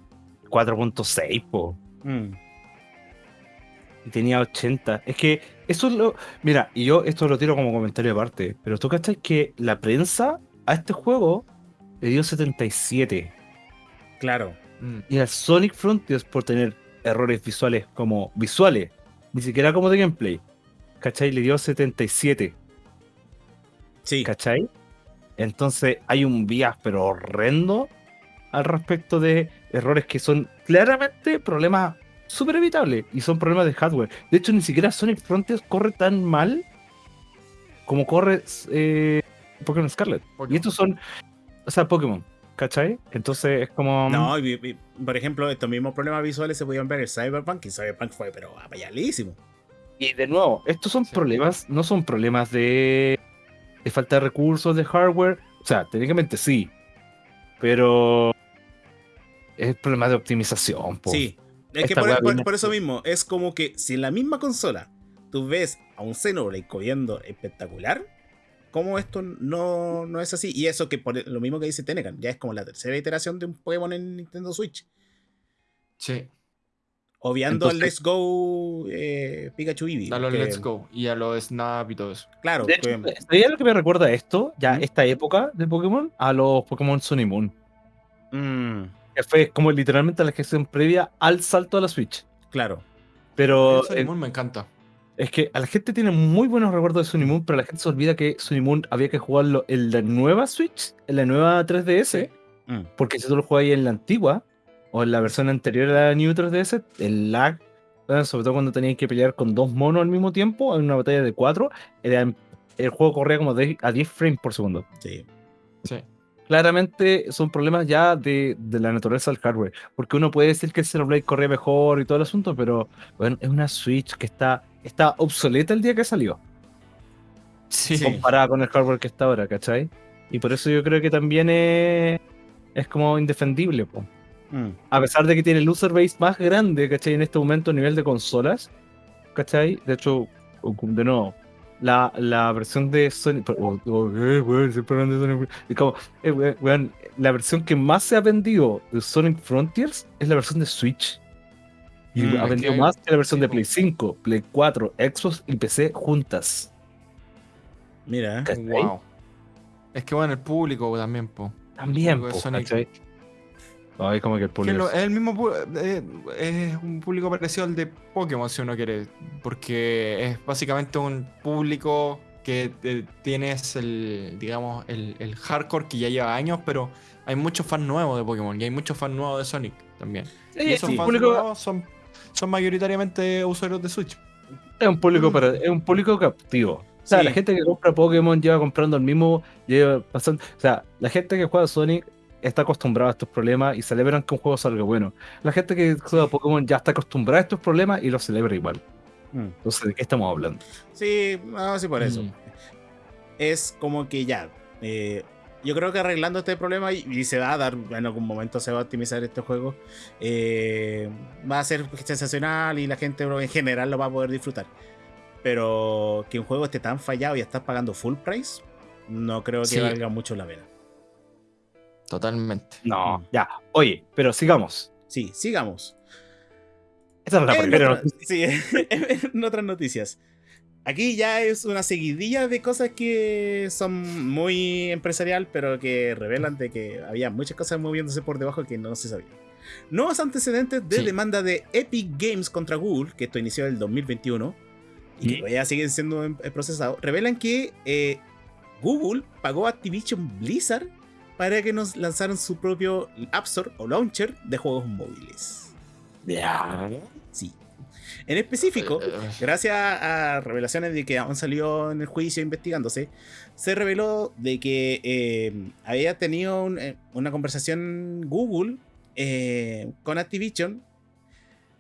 4.6, po. Mm. Y tenía 80. Es que eso es lo. Mira, y yo esto lo tiro como comentario aparte. Pero tú cachai que la prensa a este juego le dio 77. Claro. Mm. Y al Sonic Frontiers por tener errores visuales como visuales, ni siquiera como de gameplay. ¿Cachai? Le dio 77. Sí. ¿Cachai? Entonces hay un bias pero horrendo al respecto de errores que son claramente problemas súper evitables y son problemas de hardware. De hecho, ni siquiera Sonic Frontiers corre tan mal como corre eh, Pokémon Scarlet. Y estos son, o sea, Pokémon, ¿cachai? Entonces es como... No, y- y- por ejemplo, estos mismos problemas visuales se podían ver en Cyberpunk y Cyberpunk fue, pero apayalísimo. Y de nuevo, estos son Sí. problemas, no son problemas de, de falta de recursos, de hardware. O sea, técnicamente sí. Pero es problema de optimización. po. Sí. Es que por eso mismo, es como que si en la misma consola tú ves a un Xenoblade corriendo espectacular, ¿cómo esto no, no es así? Y eso que por lo mismo que dice Tenecan, ya es como la tercera iteración de un Pokémon en Nintendo Switch. Sí, Obviando al Let's Go eh, Pikachu Eevee. a los que- Let's Go y a los Snap y todo eso. Claro, De hecho, que- ¿sabía lo que me recuerda a esto? Ya, ¿Mm? esta época de Pokémon, a los Pokémon Sun y Moon. mm, Que fue como literalmente la gestión previa al salto a la Switch. claro. Pero Eso eh, me encanta. es que a la gente tiene muy buenos recuerdos de Sun y Moon, pero la gente se olvida que Sun y Moon había que jugarlo en la nueva Switch, en la nueva 3DS. Mm, Porque si tú lo juegas en la antigua o en la versión anterior a la New 3DS, el lag, sobre todo cuando tenías que pelear con dos monos al mismo tiempo en una batalla de cuatro, era- el juego corría como de- a 10 frames por segundo. sí. Sí. Claramente son problemas ya de, de la naturaleza del hardware, porque uno puede decir que el Xenoblade corría mejor y todo el asunto, pero bueno, es una Switch que está, está obsoleta el día que salió, Sí. Comparada con el hardware que está ahora, ¿cachai? Y por eso yo creo que también es, es como indefendible, po. Mm, a pesar de que tiene el user base más grande, ¿cachai? En este momento a nivel de consolas, ¿cachai? De hecho, de nuevo, la, la versión de Sony... oh, oh, eh, weón, siempre hablan de Sonic- es como, eh, weón, la versión que más se ha vendido de Sonic Frontiers es la versión de Switch. Y Mm, ha vendido más que la versión de. Play 5, Play 4, Xbox y PC juntas. mira. ¿Cachai? Wow. Es que bueno, el público también, po. También, po, Sonic. ¿Cachai? Ay, como que el Que público... lo- es el mismo eh, es un público parecido al de Pokémon si uno quiere porque es básicamente un público que eh, tienes el digamos el, el hardcore que ya lleva años pero hay muchos fans nuevos de Pokémon y hay muchos fans nuevos de Sonic también Sí, y esos sí, fans público- nuevos son son mayoritariamente usuarios de Switch Es un público para, es un público captivo. O sea, Sí. la gente que compra Pokémon lleva comprando el mismo, lleva pasando. O sea, la gente que juega Sonic está acostumbrada a estos problemas y celebran que un juego salga bueno. La gente que juega Pokémon ya está acostumbrada a estos problemas y los celebra igual. Mm. Entonces, ¿de qué estamos hablando? Sí, no, sí, por eso. Mm. Es como que ya. eh, yo creo que arreglando este problema y, y se va a dar, en algún momento se va a optimizar este juego. eh, va a ser sensacional y la gente en general lo va a poder disfrutar. Pero que un juego esté tan fallado y estás pagando full price, no creo que Sí. valga mucho la pena. Totalmente No, Mm. ya. Oye, pero sigamos. Sí, sigamos. Esta es la En, primera otra- noticia. sí, <laughs> en otras noticias. Aquí ya es una seguidilla de cosas que son muy empresarial, pero que revelan de que había muchas cosas moviéndose por debajo que no se sabía. Nuevos antecedentes de Sí. demanda de Epic Games contra Google, que esto inició en el 2021 y que ¿Mm? todavía siguen siendo en- en procesado, revelan que eh, Google pagó a Activision Blizzard para que nos lanzaran su propio App Store o launcher de juegos móviles. Ya. Sí. En específico, Eh, eh, gracias a revelaciones de que aún salió en el juicio investigándose, se reveló de que eh, había tenido un- una conversación Google eh, con Activision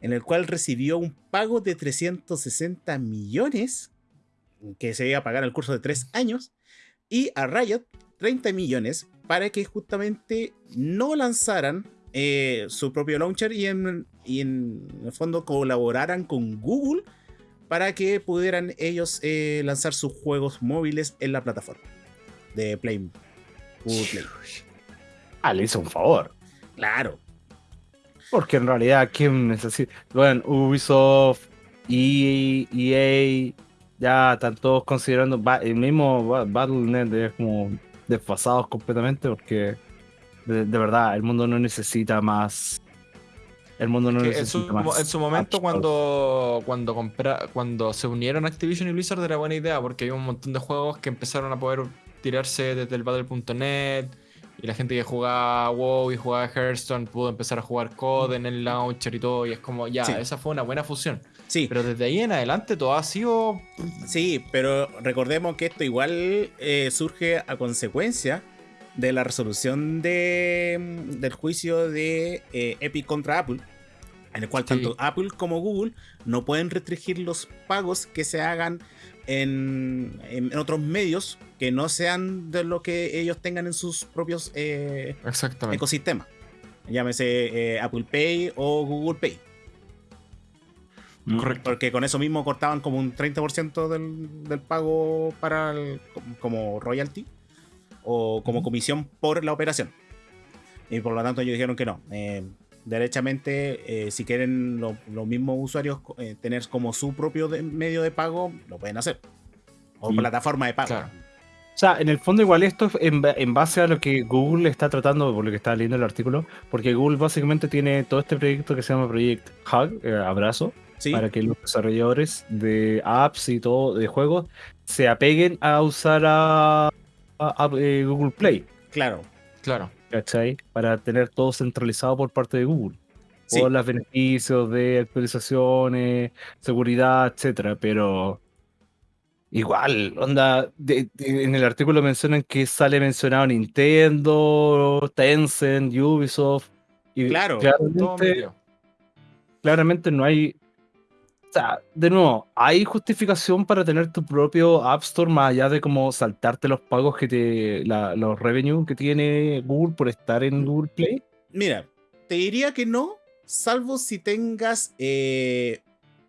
en el cual recibió un pago de 360 millones que se iba a pagar al curso de tres años y a Riot 30 millones para que justamente no lanzaran eh, su propio launcher y en, y en el fondo colaboraran con Google para que pudieran ellos eh, lanzar sus juegos móviles en la plataforma de Play. Google Play. Ah, le hizo un favor. Claro. Porque en realidad, ¿quién necesita? Bueno, Ubisoft, EA, EA ya están todos considerando. El mismo Ba- Battle.net es como desfasados completamente porque de, de verdad el mundo no necesita más. El mundo no que en, su, necesita más. en su momento, apps. cuando, cuando, compra- cuando se unieron Activision y Blizzard, era buena idea porque había un montón de juegos que empezaron a poder tirarse desde el Battle.net y la gente que jugaba WoW y jugaba Hearthstone pudo empezar a jugar COD en el launcher y todo. Y es como, ya, Sí. esa fue una buena fusión. Sí, Pero desde ahí en adelante todo ha sido. sí, pero recordemos que esto igual eh, surge a consecuencia de la resolución de, del juicio de eh, Epic contra Apple, en el cual Sí. tanto Apple como Google no pueden restringir los pagos que se hagan en, en otros medios que no sean de lo que ellos tengan en sus propios eh, ecosistemas. Llámese eh, Apple Pay o Google Pay. Mm. Correcto. Porque con eso mismo cortaban como un 30% del, del pago para el- como- royalty o como comisión por la operación. Y por lo tanto ellos dijeron que no. Eh, derechamente, eh, si quieren lo- los mismos usuarios eh, tener como su propio de- medio de pago, lo pueden hacer. O Sí. plataforma de pago. Claro. O sea, en el fondo igual esto es en base a lo que Google está tratando, por lo que estaba leyendo el artículo, porque Google básicamente tiene todo este proyecto que se llama Project Hug, eh, Abrazo, Sí, para que los desarrolladores de apps y todo, de juegos, se apeguen a usar a, a- a, eh, Google Play, claro. Claro. ¿cachai? Para tener todo centralizado por parte de Google. Sí. Todos los beneficios de actualizaciones, seguridad, etcétera, pero igual, onda, de- de- en el artículo mencionan que sale mencionado Nintendo, Tencent, Ubisoft, y Claro, claramente no hay, o sea, de nuevo, hay justificación para tener tu propio App Store más allá de como saltarte los pagos que te, la- los revenue que tiene Google por estar en Google Play. Mira, te diría que no, salvo si tengas eh,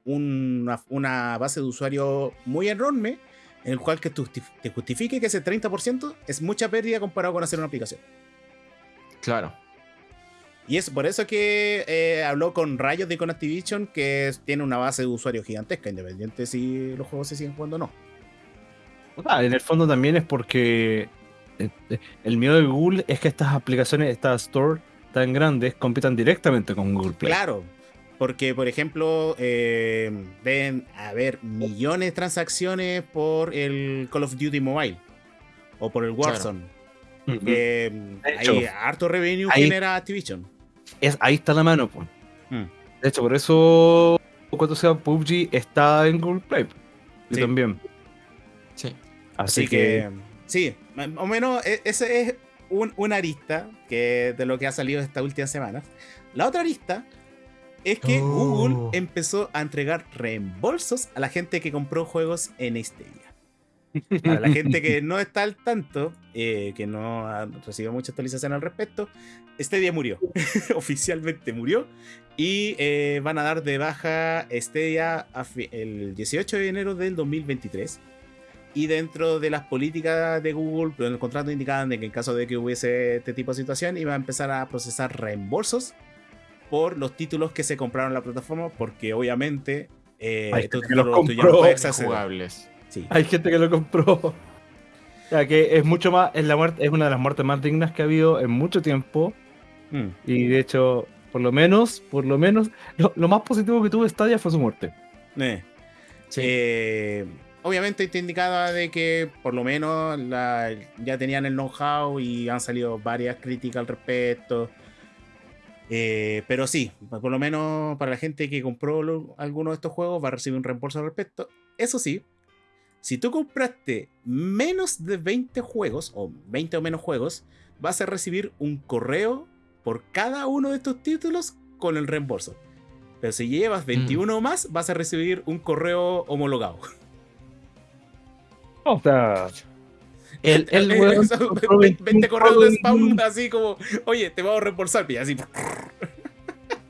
una, una base de usuario muy enorme, en el cual que te justifique que ese 30% es mucha pérdida comparado con hacer una aplicación. Claro. Y es por eso que eh, habló con Rayos de con Activision, que tiene una base de usuarios gigantesca, independiente si los juegos se siguen jugando o no. En el fondo también es porque eh, eh, el miedo de Google es que estas aplicaciones, estas store tan grandes, compitan directamente con Google Play. Claro, porque por ejemplo, eh, deben haber millones de transacciones por el Call of Duty Mobile o por el Claro. De hay harto revenue ahí- genera Activision. Es, ahí está la mano, pues. Mm. De hecho, por eso cuando sea PUBG está en Google Play. Yo Sí. también. Sí. Así, Así que, que, sí, más o menos e- ese es un- una arista que de lo que ha salido esta última semana. La otra arista es que Oh. Google empezó a entregar reembolsos a la gente que compró juegos en Stadia. Para la gente que <laughs> no está al tanto, eh, que no ha recibido mucha actualización al respecto, Stadia murió. <laughs> Oficialmente murió. Y eh, van a dar de baja Stadia fi- el 18 de enero del 2023. Y dentro de las políticas de Google, en el contrato indicaban de que en caso de que hubiese este tipo de situación, iba a empezar a procesar reembolsos por los títulos que se compraron en la plataforma, porque obviamente eh, estos que los títulos tú ya no compró. puedes acceder. Jugables. Sí. hay gente que lo compró. O sea, que es mucho más, es, la muerte, es una de las muertes más dignas que ha habido en mucho tiempo. Mm. Y de hecho, por lo menos, por lo menos, lo, lo más positivo que tuvo Stadia fue su muerte. Eh. Sí. Eh, obviamente te indicaba de que por lo menos la- ya tenían el know-how y han salido varias críticas al respecto. Eh, pero sí, por lo menos para la gente que compró lo- alguno de estos juegos va a recibir un reembolso al respecto. Eso sí, si tú compraste menos de 20 juegos o 20 o menos juegos, vas a recibir un correo por cada uno de estos títulos con el reembolso. Pero si llevas 21 o más, vas a recibir un correo homologado. O sea, el, el weón eso, compró 20 21 correos de spam así como, oye, te vamos a reembolsar, y así. <laughs>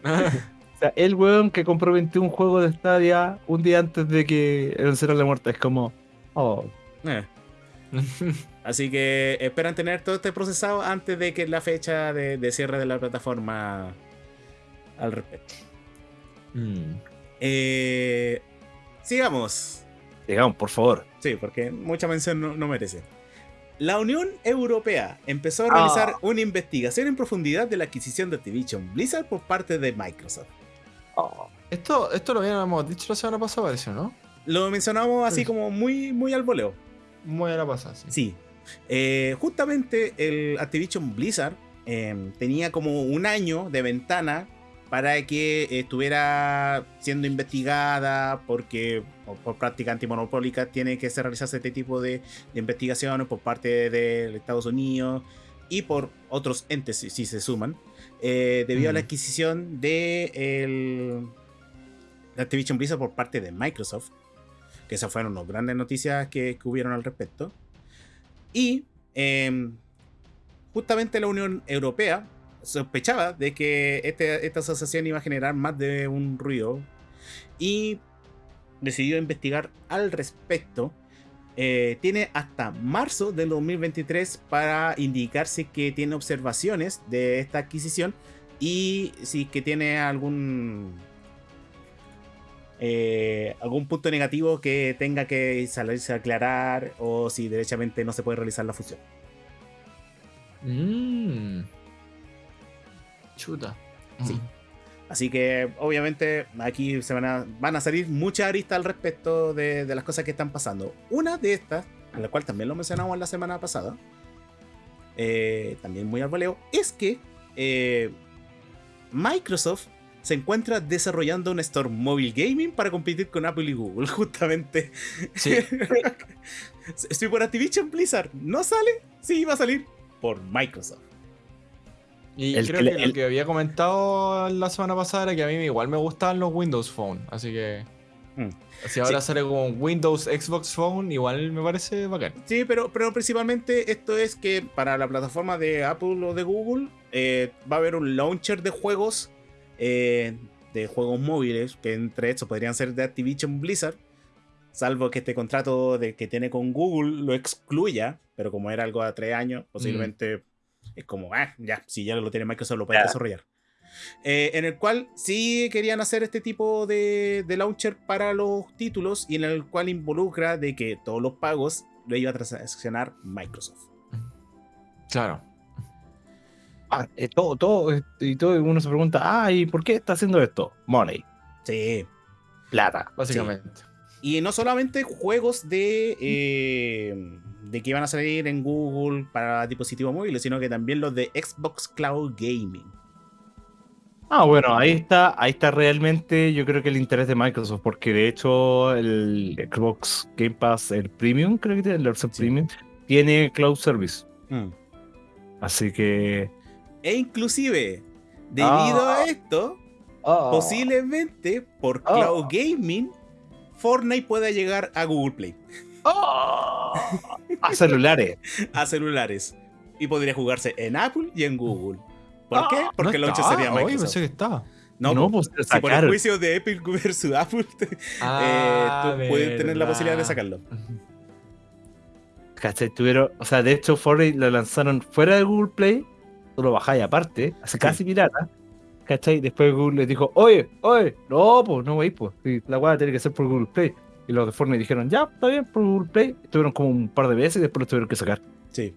O sea, el weón que compró 21 juegos de Stadia un día antes de que venciera la muerte es como. Oh, Eh. <laughs> Así que esperan tener todo este procesado antes de que la fecha de, de cierre de la plataforma al respecto. Mm. Eh, sigamos. digamos, por favor. Sí, porque mucha mención no, no merece. La Unión Europea empezó a realizar Ah. una investigación en profundidad de la adquisición de Activision Blizzard por parte de Microsoft. Oh. Esto, esto lo habíamos dicho la semana pasada, parece, ¿no? Lo mencionamos así Sí. como muy, muy al voleo. Muy a la pasada, sí. Sí. Eh, justamente el Activision Blizzard eh, tenía como un año de ventana para que estuviera siendo investigada porque por, práctica antimonopólica tiene que realizarse este tipo de, de investigaciones por parte de Estados Unidos y por otros entes si, si se suman eh, debido a la adquisición de, el, de Activision Blizzard por parte de Microsoft que esas fueron las grandes noticias que, que hubieron al respecto. Y em, justamente la Unión Europea sospechaba de que este- esta asociación iba a generar más de un ruido y decidió investigar al respecto. Eh, tiene hasta marzo del 2023 para indicarse que tiene observaciones de esta adquisición y si que tiene algún eh, algún punto negativo que tenga que salirse a aclarar o si derechamente no se puede realizar la fusión. Mm. Chuta. Sí. Así que obviamente aquí se van a, van a salir muchas aristas al respecto de, de las cosas que están pasando. Una de estas, en la cual también lo mencionamos la semana pasada, eh, también muy al voleo, es que eh, Microsoft se encuentra desarrollando un store móvil gaming para competir con Apple y Google, <laughs> justamente. Sí. <laughs> si por Activision Blizzard no sale, sí va a salir por Microsoft. Y El creo que que, le- lo el- que había comentado la semana pasada era que a mí igual me gustaban los Windows Phone. Así que. Mm. Si ahora sale como un Windows Xbox Phone, igual me parece bacán. Sí, pero, pero principalmente esto es que para la plataforma de Apple o de Google eh, va a haber un launcher de juegos, eh, de juegos móviles, que entre estos podrían ser de Activision Blizzard, salvo que este contrato de, que tiene con Google lo excluya, pero como era algo a tres años, posiblemente es como, ah, ya, si ya lo tiene Microsoft lo puede desarrollar. Eh, en el cual sí querían hacer este tipo de, de launcher para los títulos y en el cual involucra de que todos los pagos lo iba a transaccionar Microsoft. Claro. Ah, eh, todo, todo, eh, y todo, uno se pregunta, ah, ¿y por qué está haciendo esto? Money, Sí. plata. Básicamente. Y no solamente juegos de, eh, de que iban a salir en Google para dispositivos móviles, sino que también los de Xbox Cloud Gaming. Ah, bueno, ahí está, ahí está realmente, yo creo que el interés de Microsoft, porque de hecho el Xbox Game Pass, el Premium, creo que tiene, el Sí. Premium, tiene Cloud Service. Así que. E inclusive, debido Ah. a esto, posiblemente por Ah. Cloud Gaming, Fortnite pueda llegar a Google Play, ¡Oh! A celulares. <laughs> a celulares. Y podría jugarse en Apple y en Google. ¿Por qué? ¿No Porque el launcher está? sería Oye, Microsoft. pensé que estaba. No, No, pues, si por el juicio de Epic <laughs> versus Apple, eh, Ah, tú puedes tener la posibilidad de sacarlo. ¿Cachai? Tuvieron, o sea, de hecho, Fortnite lo lanzaron fuera de Google Play, tú lo bajáis aparte, así casi pirata. ¿Cachai? Después Google les dijo, oye, oye, no, pues no veis, pues, la weá tiene que ser por Google Play. Y los de Fortnite dijeron, ya, está bien, por Google Play. Estuvieron como un par de veces y después lo tuvieron que sacar. Sí.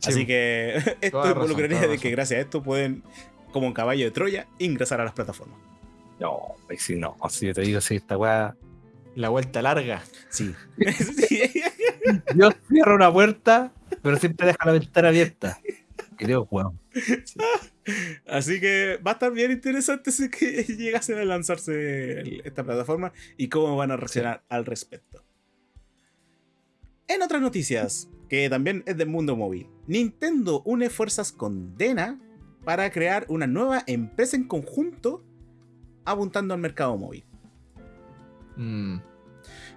Sí, Así que <laughs> esto Toda involucraría de que razón. gracias a esto pueden, como un caballo de Troya, ingresar a las plataformas. No, pues sí, no, así te digo, sí, esta weá. La vuelta larga. Sí. <laughs> Sí. Dios cierra una puerta, pero siempre deja la ventana abierta. Videos, weón. <laughs> Así que va a estar bien interesante si que <laughs> llegase a lanzarse esta plataforma y cómo van a reaccionar al respecto. En otras noticias, que también es del mundo móvil, Nintendo une fuerzas con Dena para crear una nueva empresa en conjunto apuntando al mercado móvil. Mm,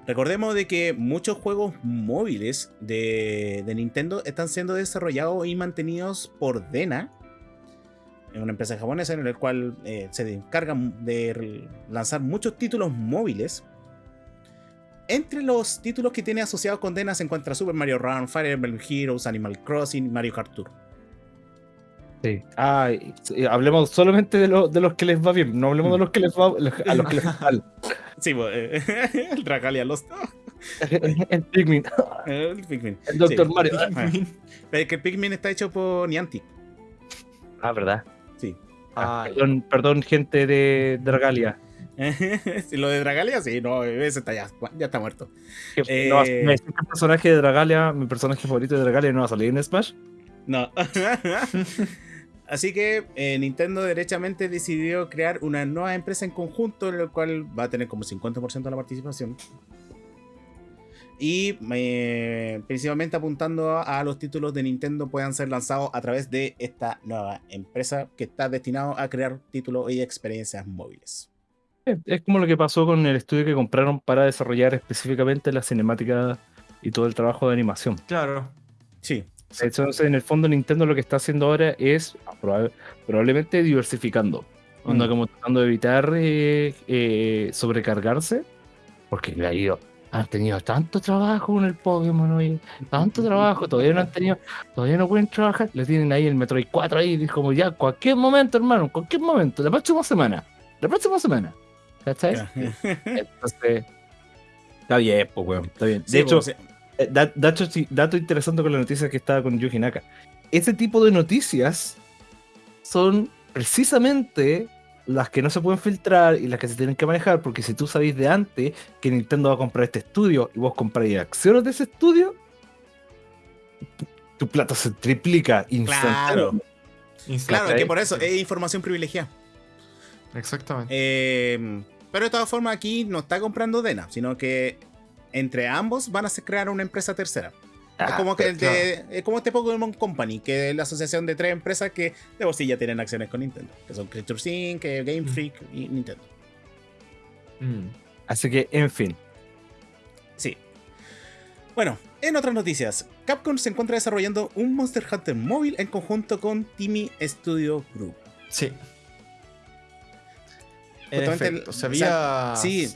Recordemos de que muchos juegos móviles de, Nintendo están siendo desarrollados y mantenidos por Dena, en una empresa japonesa en la cual eh, se encargan de lanzar muchos títulos móviles. Entre los títulos que tiene asociados con Dena se encuentra Super Mario Run, Fire Emblem Heroes, Animal Crossing, Mario Kart Tour. Sí. Ah, y- y hablemos solamente de, lo- de los que les va bien, no hablemos de los que les va a los que les va mal. <laughs> Sí, pues, eh, <laughs> el Dragalia Lost. <laughs> El Pikmin, El Pikmin. el Dr. Sí. Mario. Ah, Pero es que el Pikmin está hecho por Niantic. Ah, ¿verdad? Sí. Ah, Ah, perdón, perdón, gente de Dragalia. Sí, Lo de Dragalia, sí, no, ese está ya, ya está muerto. Eh. no el personaje de Dragalia, mi personaje favorito de Dragalia, no va a salir en Smash. No. Así que eh, Nintendo derechamente decidió crear una nueva empresa en conjunto, en la cual va a tener como 50% de la participación. Y eh, principalmente apuntando a, a los títulos de Nintendo puedan ser lanzados a través de esta nueva empresa que está destinado a crear títulos y experiencias móviles. Es es como lo que pasó con el estudio que compraron para desarrollar específicamente la cinemática y todo el trabajo de animación. claro. Sí, Entonces, en el fondo, Nintendo lo que está haciendo ahora es proba- probablemente diversificando. Onda Mm. como tratando de evitar eh, eh, sobrecargarse, porque le ha ido. Han tenido tanto trabajo con el Pokémon, oye, tanto trabajo, todavía no han tenido, todavía no pueden trabajar. Le tienen ahí el Metroid 4 ahí, como ya, cualquier momento, hermano, cualquier momento, la próxima semana, la próxima semana. ¿Cachai? Entonces, está bien, pues, weón, está bien. De Sí, hecho, pues, da- dato, interesante con la noticia que estaba con Yuji Naka. Ese tipo de noticias son precisamente las que no se pueden filtrar y las que se tienen que manejar, porque si tú sabéis de antes que Nintendo va a comprar este estudio y vos compráis acciones de ese estudio, tu plata se triplica claro, instantáneamente. claro, ¿cachai? que por eso es información privilegiada. Exactamente. Eh, pero de todas formas aquí no está comprando Dena, sino que entre ambos van a crear una empresa tercera. es Ah, como que el claro. de, es como este Pokémon Company, que es la asociación de tres empresas que de por sí ya tienen acciones con Nintendo, que son Creature Sync, eh, Game Freak y Nintendo. Mm. Así que, en fin. Sí. Bueno, en otras noticias, Capcom se encuentra desarrollando un Monster Hunter móvil en conjunto con Timmy Studio Group. Sí. En el- efecto, se o sea, había, sí.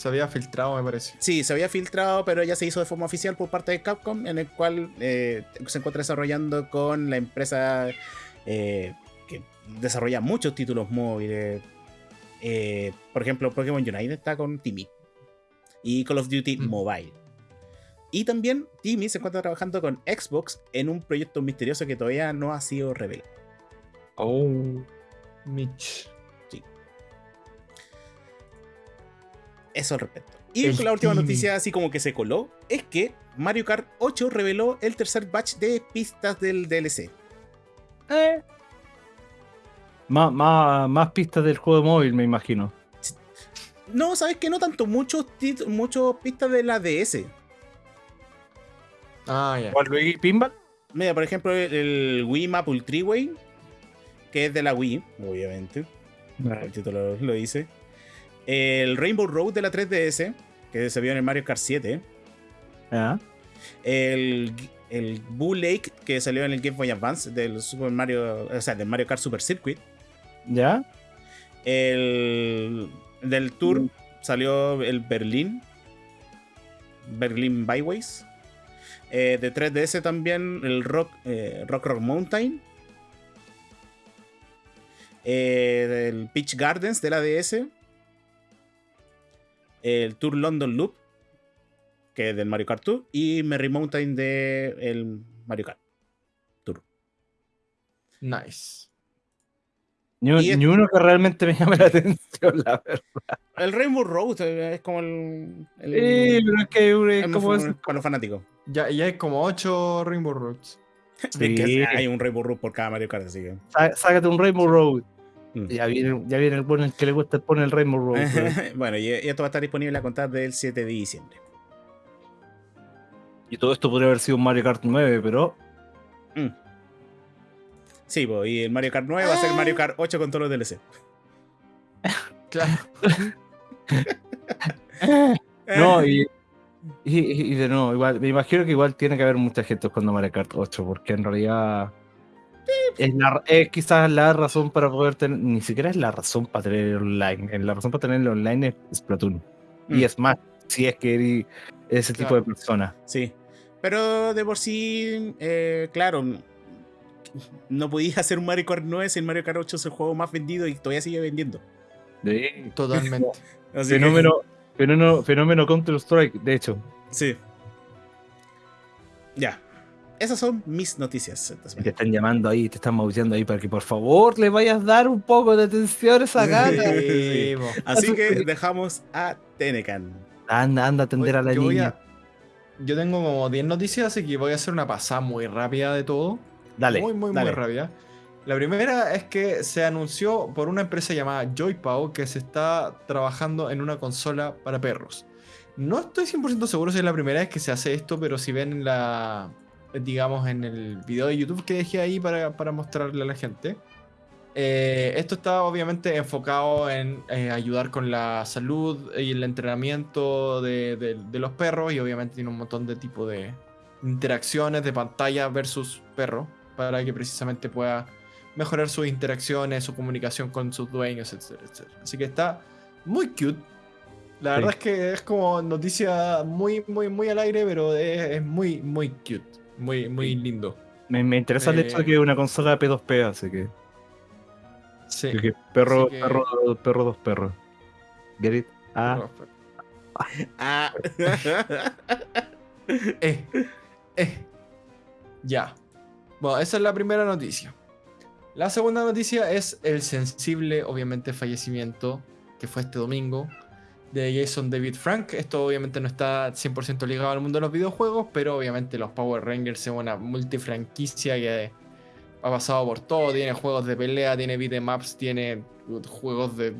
Se había filtrado, me parece. Sí, se había filtrado, pero ya se hizo de forma oficial por parte de Capcom, en el cual eh, se encuentra desarrollando con la empresa eh, que desarrolla muchos títulos móviles. Eh, por ejemplo, Pokémon United está con Timmy y Call of Duty Mm. Mobile. Y también Timmy se encuentra trabajando con Xbox en un proyecto misterioso que todavía no ha sido revelado. Oh. Mitch. Eso al respecto. Y El la última noticia, así como que se coló, es que Mario Kart 8 reveló el tercer batch de pistas del DLC. Eh. Más, más, más pistas del juego móvil, me imagino. No, sabes que no tanto, muchos muchos pistas de la DS. Ah, ya. ¿Cuál Luigi Pinball? Mira, por ejemplo, el, el Wii Maple Treeway, que es de la Wii, obviamente. El título lo dice. El Rainbow Road de la 3DS, que se vio en el Mario Kart 7. Ah. El, el Boo Lake, que salió en el Game Boy Advance del Super Mario, o sea, del Mario Kart Super Circuit. ¿Ya? El del Tour salió el Berlín. Berlín Byways. Eh, de 3DS también el Rock, eh, Rock Rock Mountain. Eh, el Peach Gardens de la DS. El Tour London Loop. Que es del Mario Kart Tour. Y Merry Mountain de el Mario Kart. Nice. Ni, uno que realmente me llame la <laughs> atención, la verdad. El Rainbow Road eh, es como el. el- Sí, pero es que es el como fa- es- para los fanáticos. Ya, ya hay como 8 Rainbow Roads. <laughs> Es que hay un Rainbow Road por cada Mario Kart, así que. Sá- Sácate un Rainbow Road. Mm. Ya viene, ya viene el bueno el que le gusta poner el Rainbow Road. <laughs> bueno, y, y esto va a estar disponible a contar del 7 de diciembre. y todo esto podría haber sido un Mario Kart 9, pero Mm. Sí, y el Mario Kart 9 va a ser. Mario Kart 8 con todos los DLC. <laughs> Claro. <laughs> no, y, y, y de nuevo, igual, me imagino que igual tiene que haber mucha gente jugando Mario Kart 8, porque en realidad es, la, es quizás la razón para poder tener, ni siquiera es la razón para tener online, eh, la razón para tener online es Splatoon. Mm. Y es más, si es que eres ese tipo de persona. Sí. Pero de por sí, eh, claro, no podías hacer un Mario Kart 9 si el Mario Kart 8 es el juego más vendido y todavía sigue vendiendo. Sí. Totalmente. <laughs> Así que- Fenómeno, fenómeno, fenómeno Counter Strike, de hecho. Sí. Ya. Esas son mis noticias. Te están llamando ahí, te están maullando ahí para que por favor le vayas a dar un poco de atención a esa gana. <laughs> Sí. Así que dejamos a Tenecan. Anda, anda a atender a la yo, niña. a- yo tengo como 10 noticias, así que voy a hacer una pasada muy rápida de todo. Dale. Muy, muy, dale. muy rápida. La primera es que se anunció por una empresa llamada Joypao que se está trabajando en una consola para perros. No estoy 100% seguro si es la primera vez que se hace esto, pero si ven la, digamos, en el video de YouTube que dejé ahí para, para mostrarle a la gente, eh, esto está obviamente enfocado en eh, ayudar con la salud y el entrenamiento de, de- de los perros y obviamente tiene un montón de tipo de interacciones de pantalla versus perro para que precisamente pueda mejorar sus interacciones, su comunicación con sus dueños, etcétera, etcétera. Así que está muy cute. La Sí. verdad es que es como noticia muy, muy, muy al aire, pero es, es muy, muy cute. Muy, muy lindo. Me, me interesa el hecho de Eh. que es una consola P2P, así que, Sí. que perro, Así que- perro, perro, dos perros. Get it? Ah, Ah. <laughs> Eh, eh. Ya. Bueno, esa es la primera noticia. La segunda noticia es el sensible, obviamente, fallecimiento que fue este domingo de Jason David Frank. Esto obviamente no está 100% ligado al mundo de los videojuegos, pero obviamente los Power Rangers es una multifranquicia que ha pasado por todo. Tiene juegos de pelea, tiene beatemaps, tiene juegos de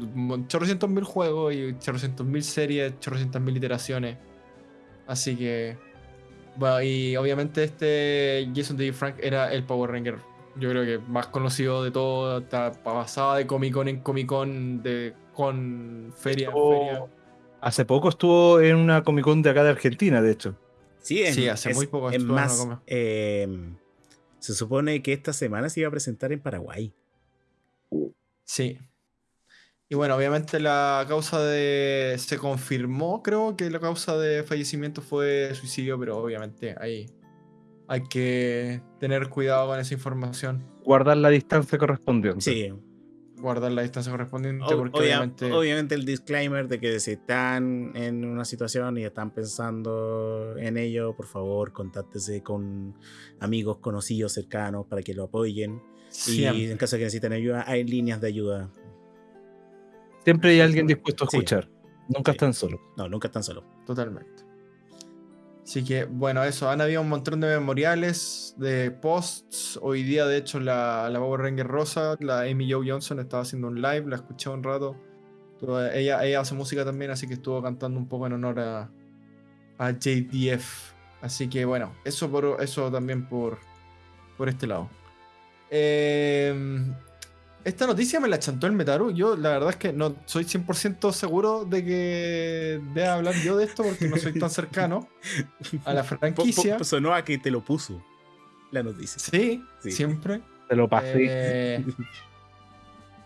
chorrocientos mil juegos y chorrocientos mil series, chorrocientos mil iteraciones. Así que bueno, y obviamente este Jason David Frank era el Power Ranger, yo creo que más conocido de todo, pasaba de Comic Con en Comic Con, de con feria feria. Hace poco estuvo en una Comic Con de acá de Argentina, de hecho. Sí, es, Sí, hace es- muy poco Es estuvo en una más, eh, se supone que esta semana se iba a presentar en Paraguay. Sí. Y bueno, obviamente la causa de... Se confirmó, creo que la causa de fallecimiento fue suicidio, pero obviamente ahí hay que tener cuidado con esa información. Guardar la distancia correspondiente. Sí, Guardar la distancia correspondiente Ob- porque obvia- obviamente... obviamente el disclaimer de que si están en una situación y están pensando en ello, por favor, contáctese con amigos, conocidos, cercanos para que lo apoyen. Y en caso de que necesiten ayuda, hay líneas de ayuda. Siempre hay alguien dispuesto a Sí. escuchar. Nunca Sí. están solos. No, nunca están solos. Totalmente. Así que, bueno, eso. Han habido un montón de memoriales, de posts. Hoy día, de hecho, la, la Power Ranger Rosa, la Amy Jo Johnson, estaba haciendo un live, la escuché un rato. Ella, ella hace música también, así que estuvo cantando un poco en honor a, a JDF. Así que, bueno, eso, por, eso también por, por este lado. Eh, esta noticia me la chantó el Metaru. Yo, la verdad es que no soy 100% seguro de que deba hablar yo de esto porque no soy tan cercano a la <laughs> Po- po- franquicia. sonó a que te lo puso la noticia. Sí, Sí. siempre. Te lo pasé. Eh,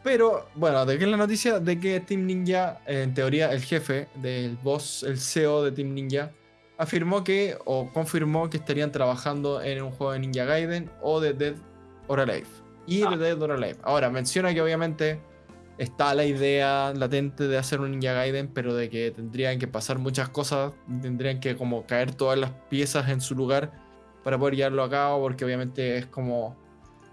pero, bueno, ¿de qué es la noticia? De que Team Ninja, en teoría, el jefe del boss, el CEO de Team Ninja, afirmó que, o confirmó que estarían trabajando en un juego de Ninja Gaiden o de Dead or Alive. Y de Dead or Alive. Ahora, menciona que obviamente está la idea latente de hacer un Ninja Gaiden, pero de que tendrían que pasar muchas cosas, tendrían que como caer todas las piezas en su lugar para poder llevarlo a cabo, porque obviamente es como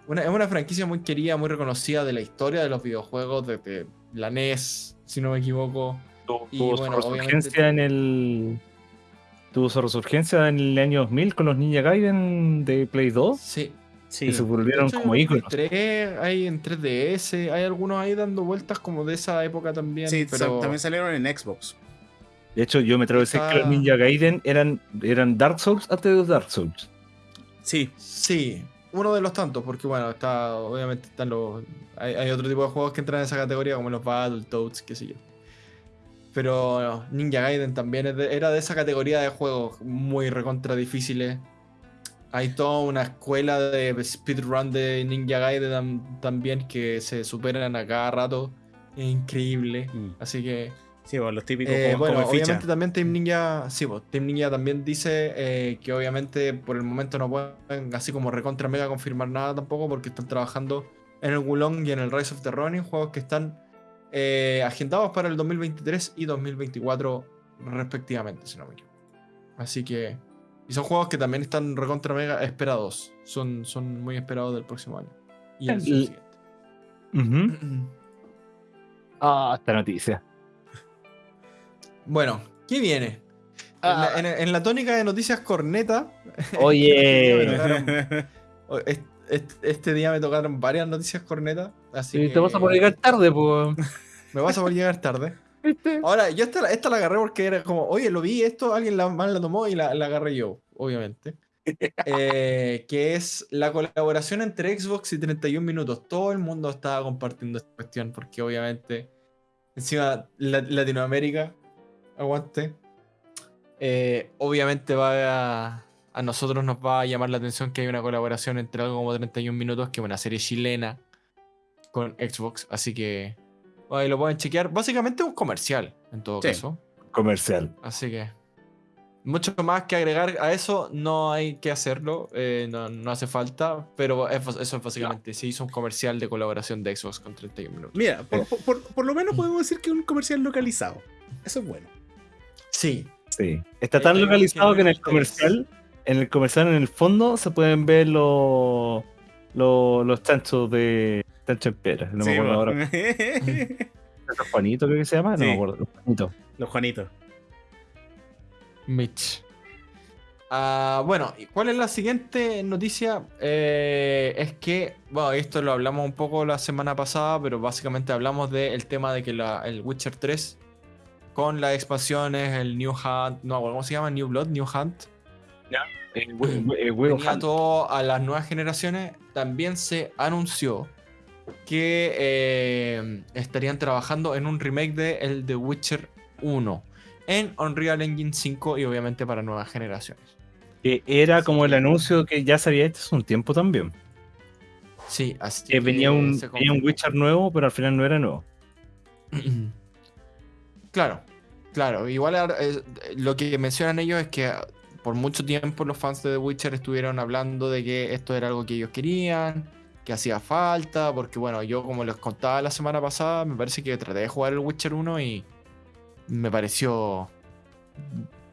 una, es una franquicia muy querida, muy reconocida de la historia de los videojuegos, desde la NES, si no me equivoco. Tu- y tuvo bueno, su resurgencia en el. Tuvo su resurgencia en el año 2000 con los Ninja Gaiden de Play 2. Sí, Sí. que se volvieron hecho, como íconos. hay tres, hay en 3DS, hay algunos ahí dando vueltas como de esa época también. Sí, pero también salieron en Xbox. De hecho, yo me atrevo a decir que los Ninja Gaiden eran, eran Dark Souls antes de los Dark Souls. Sí, Sí, uno de los tantos, porque bueno, está, obviamente están los. Hay, hay otro tipo de juegos que entran en esa categoría, como los Battletoads, qué sé yo. Pero Ninja Gaiden también es de- era de esa categoría de juegos muy recontra difíciles. Hay toda una escuela de speedrun de Ninja Gaiden tam- también que se superan a cada rato. Es increíble. Mm. Así que sí, bueno, los típicos eh, como, bueno, como ficha. obviamente también Team Ninja, sí, pues, Team Ninja también dice eh, que obviamente por el momento no pueden así como recontra mega confirmar nada tampoco porque están trabajando en el Wulong y en el Rise of the Ronin, juegos que están eh, agendados para el 2023 y 2024 respectivamente, si no me equivoco. Así que... Y son juegos que también están recontra mega esperados. Son, son muy esperados del próximo año. Y el El- siguiente. <clears throat> Ah, esta noticia. Bueno, ¿qué viene? En la- En, en la tónica de noticias corneta. <laughs> Oye. tocaron- <laughs> Este día me tocaron varias noticias corneta. Así Sí, que te vas a poder llegar tarde, pues. <laughs> Me vas a poder llegar tarde. Ahora, yo esta, esta la agarré porque era como, oye, lo vi esto, alguien la, más la tomó y la, la agarré yo, obviamente. <laughs> Eh, que es la colaboración entre Xbox y 31 minutos. Todo el mundo estaba compartiendo esta cuestión porque obviamente, encima La- Latinoamérica, aguante. Eh, obviamente va a, a nosotros nos va a llamar la atención que hay una colaboración entre algo como 31 minutos, que es una serie chilena con Xbox, así que ahí lo pueden chequear. Básicamente es un comercial, en todo Sí. caso. Comercial. Así que mucho más que agregar a eso, no hay que hacerlo, eh, no, no hace falta, pero es- eso es básicamente, se hizo un comercial de colaboración de Xbox con 31 minutos. Mira, por, por- por- por lo menos podemos decir que es un comercial localizado. Eso es bueno. Sí, Sí. Está Eh, tan localizado que que en el comercial, en el comercial en el fondo se pueden ver los los, los chanchos de chancho en pera. No me Sí, acuerdo bueno. ahora. <laughs> ¿Los Juanito creo que se llama? No Sí. me acuerdo. Los Juanitos. Los Juanitos. Mitch. Ah, bueno, ¿y ¿cuál es la siguiente noticia? Eh, es que, bueno, esto lo hablamos un poco la semana pasada, pero básicamente hablamos del tema de que la- el Witcher 3, con las expansiones, el New Hunt, no, ¿cómo se llama? New Blood, New Hunt, El hue- hue- el huevo venía Hunt. todo a las nuevas generaciones, también se anunció que eh, estarían trabajando en un remake de el The Witcher 1 en Unreal Engine 5 y obviamente para nuevas generaciones. Que era como el anuncio que ya se había hecho hace un tiempo también. Sí, así Que venía un, venía un. Witcher nuevo, pero al final no era nuevo. <clears throat> Claro, claro. Igual eh, lo que mencionan ellos es que por mucho tiempo los fans de The Witcher estuvieron hablando de que esto era algo que ellos querían, hacía falta, porque bueno, yo como les contaba la semana pasada, me parece que traté de jugar el Witcher 1 y me pareció...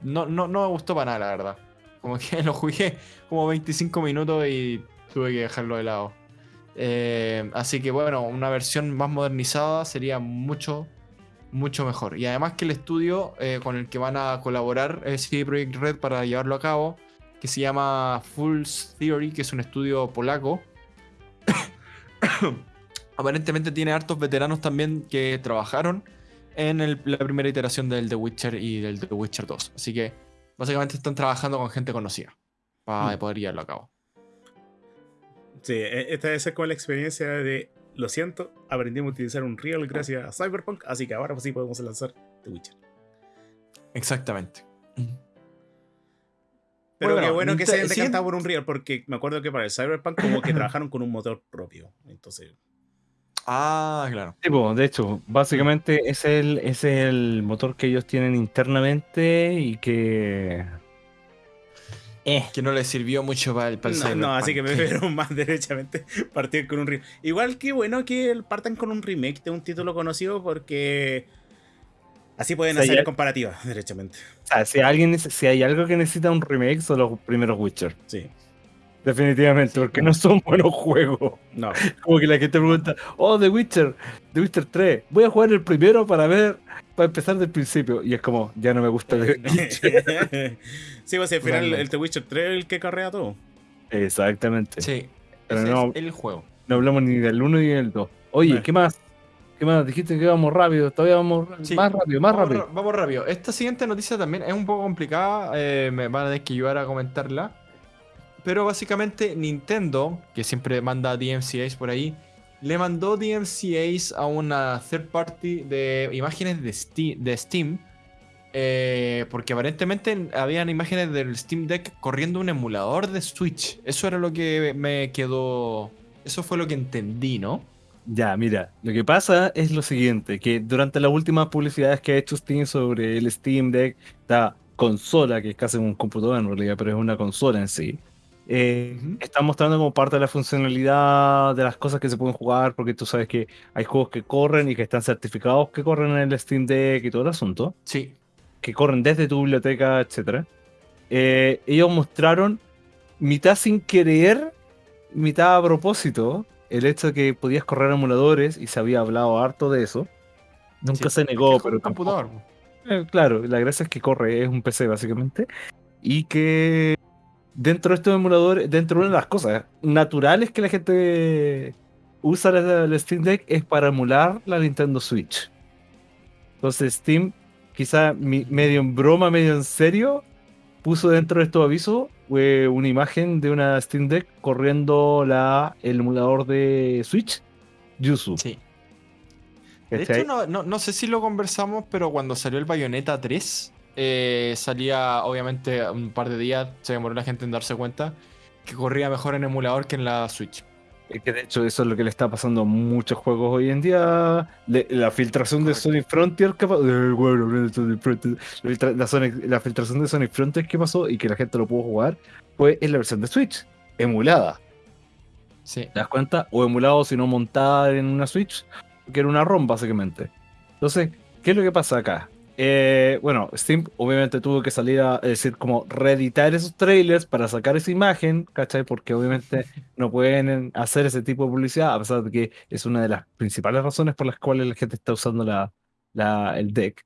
No, no, no me gustó para nada, la verdad. Como que <laughs> lo jugué como 25 minutos y tuve que dejarlo de lado. Eh, así que bueno, una versión más modernizada sería mucho, mucho mejor. Y además que el estudio eh, con el que van a colaborar es CD Projekt Red para llevarlo a cabo, que se llama Fool's Theory, que es un estudio polaco. <coughs> Aparentemente tiene hartos veteranos también que trabajaron en el- la primera iteración del The Witcher y del The Witcher 2. Así que básicamente están trabajando con gente conocida para Mm. poder llevarlo a cabo. Sí, e- esta debe ser como la experiencia de. Lo siento, aprendimos a utilizar un Real gracias a Cyberpunk, así que ahora sí podemos lanzar The Witcher. Exactamente. Pero Bueno, qué bueno que se hayan decantado por un Real, porque me acuerdo que para el Cyberpunk como que <clears throat> trabajaron con un motor propio. Entonces, Ah, claro. Sí, de hecho, básicamente es el, es el motor que ellos tienen internamente y que. Eh, Que no le sirvió mucho para el, para el no, no, así que me <laughs> Cyberpunk. prefiero más derechamente partir con un remake. Igual que bueno que partan con un remake de un título conocido porque así pueden hacer comparativas, <laughs> derechamente. o sea, si, alguien, si hay algo que necesita un remake, son los primeros Witcher. Sí. Definitivamente, porque no son <laughs> buenos juegos. No. Como que la gente pregunta, oh, The Witcher, The Witcher 3, voy a jugar el primero para ver, para empezar del principio. Y es como, ya no me gusta The <laughs> Witcher. sí, pues al final Realmente. el The Witcher 3 es el que carrea todo. Exactamente. Sí. Pero Ese no, es el juego. no hablamos ni del 1 ni del 2. Oye, Bueno. ¿qué más? ¿Qué más? Dijiste que íbamos rápido, todavía vamos Sí. más rápido, más vamos, rápido. vamos rápido. Esta siguiente noticia también es un poco complicada. eh, me van a tener que ayudar a comentarla. Pero básicamente Nintendo, que siempre manda DMCAs por ahí, le mandó DMCAs a una third party de imágenes de Steam. De Steam eh, porque aparentemente habían imágenes del Steam Deck corriendo un emulador de Switch. Eso era lo que me quedó. Eso fue lo que entendí, ¿no? Ya, mira, lo que pasa es lo siguiente, que durante las últimas publicidades que ha hecho Steam sobre el Steam Deck, esta consola, que es casi un computador en realidad, pero es una consola en sí, eh, Ujú. está mostrando como parte de la funcionalidad de las cosas que se pueden jugar, porque tú sabes que hay juegos que corren y que están certificados que corren en el Steam Deck y todo el asunto, Sí. que corren desde tu biblioteca, etc. ellos mostraron mitad sin querer, mitad a propósito, el hecho de que podías correr emuladores y se había hablado harto de eso. Nunca Sí, se negó, es pero un computador. eh, claro, la gracia es que corre, es un PC básicamente. Y que dentro de estos emuladores, dentro de una de las cosas naturales que la gente usa el, el Steam Deck es para emular la Nintendo Switch. Entonces Steam, quizá mi- medio en broma, medio en serio, puso dentro de estos avisos eh, una imagen de una Steam Deck corriendo la, el emulador de Switch, Yuzu. Sí. De hecho, no, no- no sé si lo conversamos, pero cuando salió el Bayonetta 3, eh, salía, obviamente, un par de días, se demoró la gente en darse cuenta, que corría mejor en emulador que en la Switch. Es que de hecho eso es lo que le está pasando a muchos juegos hoy en día. Le- la filtración de. Sonic Frontier que pasó. eh, la, la Sonic- la filtración de Sonic Frontier que pasó y que la gente lo pudo jugar fue en la versión de Switch, emulada. Sí. ¿Te das cuenta? O emulado, si no montada en una Switch, que era una ROM básicamente. Entonces, ¿qué es lo que pasa acá? Eh, bueno, Steam obviamente tuvo que salir a decir, como reeditar esos trailers para sacar esa imagen, ¿cachai? Porque obviamente no pueden hacer ese tipo de publicidad, a pesar de que es una de las principales razones por las cuales la gente está usando la, la- el deck,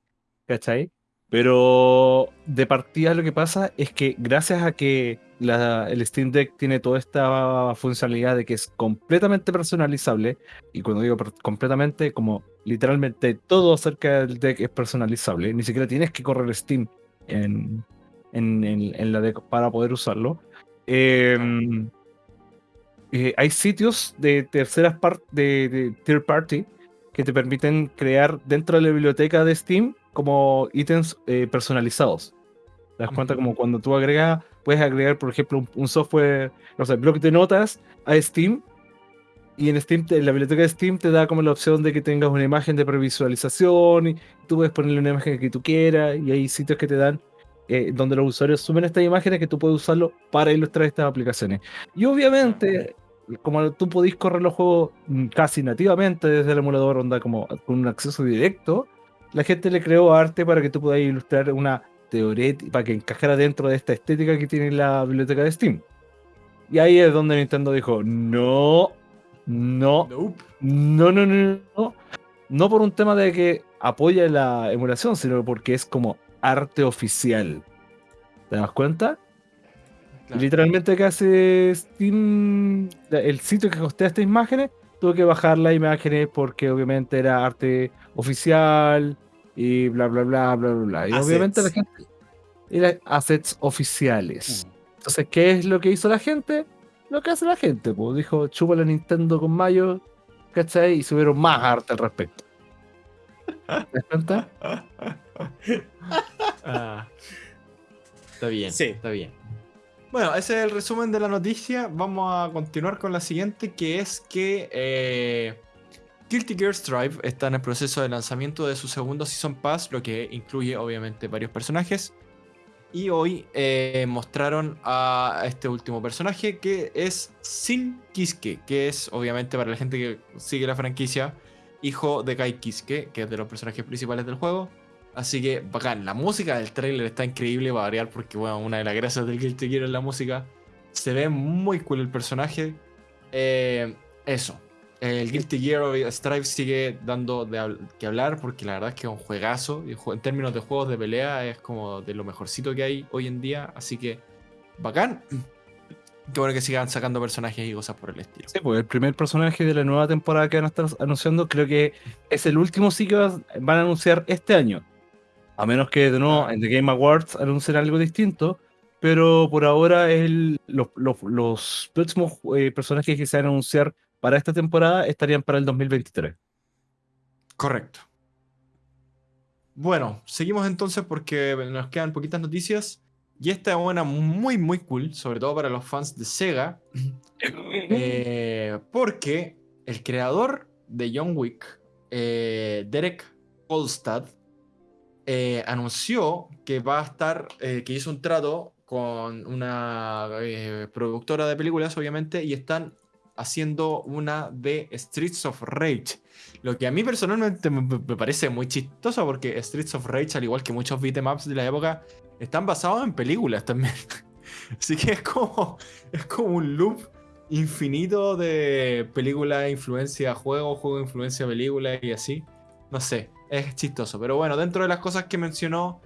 ¿cachai? Pero de partida lo que pasa es que gracias a que el Steam Deck tiene toda esta funcionalidad de que es completamente personalizable, y cuando digo completamente, como literalmente todo acerca del deck es personalizable, ni siquiera tienes que correr Steam en, en, en- la deck para poder usarlo. Em, eh, hay sitios de terceras partes, de third party, que te permiten crear dentro de la biblioteca de Steam como ítems eh, personalizados. ¿Te das cuenta? Como cuando tú agregas, puedes agregar, por ejemplo, un, software, no sé, bloc de notas a Steam. Y en Steam, te- en la biblioteca de Steam te da como la opción de que tengas una imagen de previsualización y tú puedes ponerle una imagen que tú quieras y hay sitios que te dan eh, donde los usuarios suben estas imágenes que tú puedes usarlo para ilustrar estas aplicaciones. Y obviamente, como tú podís correr los juegos mm, casi nativamente desde el emulador, onda como con un acceso directo, la gente le creó arte para que tú puedas ilustrar una teoría, para que encajara dentro de esta estética que tiene la biblioteca de Steam. Y ahí es donde Nintendo dijo, no, no, Nope. no, no, no, no. No por un tema de que apoya la emulación, sino porque es como arte oficial. ¿Te das cuenta? Claro. Literalmente que hace Steam, el sitio que hostea estas imágenes, tuvo que bajar las imágenes porque obviamente era arte oficial y bla, bla, bla, bla, bla, bla. Y Assets. obviamente la gente... Era assets oficiales. Entonces, ¿qué es lo que hizo la gente? Lo que hace la gente, pues dijo, chupa la Nintendo con Mayo, ¿cachai? Y subieron más arte al respecto. ¿Te das cuenta? <laughs> Ah. Está bien, Sí. está bien. Bueno, ese es el resumen de la noticia. Vamos a continuar con la siguiente, que es que eh, Guilty Gear está en el proceso de lanzamiento de su segundo Season Pass, lo que incluye obviamente varios personajes. Y hoy eh, mostraron a este último personaje, que es Sin Kiske, que es obviamente para la gente que sigue la franquicia, hijo de Kai Kiske, que es de los personajes principales del juego. Así que bacán, la música del trailer está increíble, va a variar porque bueno, una de las gracias del Guilty Gear es la música. Se ve muy cool el personaje. Eh, eso. El Guilty Gear Strive sigue dando de hab- que hablar porque la verdad es que es un juegazo. y En términos de juegos de pelea es como de lo mejorcito que hay hoy en día. Así que bacán. <clears throat> Qué bueno que sigan sacando personajes y cosas por el estilo. Sí, pues el primer personaje de la nueva temporada que van a estar anunciando, creo que es el último sí que van a anunciar este año. A menos que de nuevo en The Game Awards anuncien algo distinto. Pero por ahora el, los, los- los próximos eh, personajes que se van a anunciar para esta temporada estarían para el 2023. Correcto. Bueno, seguimos entonces porque nos quedan poquitas noticias. Y esta es una muy, muy cool, sobre todo para los fans de Sega. <laughs> eh, porque el creador de John Wick, eh, Derek Kolstad, eh, anunció que va a estar, eh, que hizo un trato con una eh, productora de películas, obviamente, y están haciendo una de Streets of Rage. Lo que a mí personalmente me, parece muy chistoso porque Streets of Rage, al igual que muchos beatemaps de la época, están basados en películas también. <laughs> Así que es como, es como un loop infinito de película influencia juego, juego influencia película y así. No sé, es chistoso. Pero bueno, dentro de las cosas que mencionó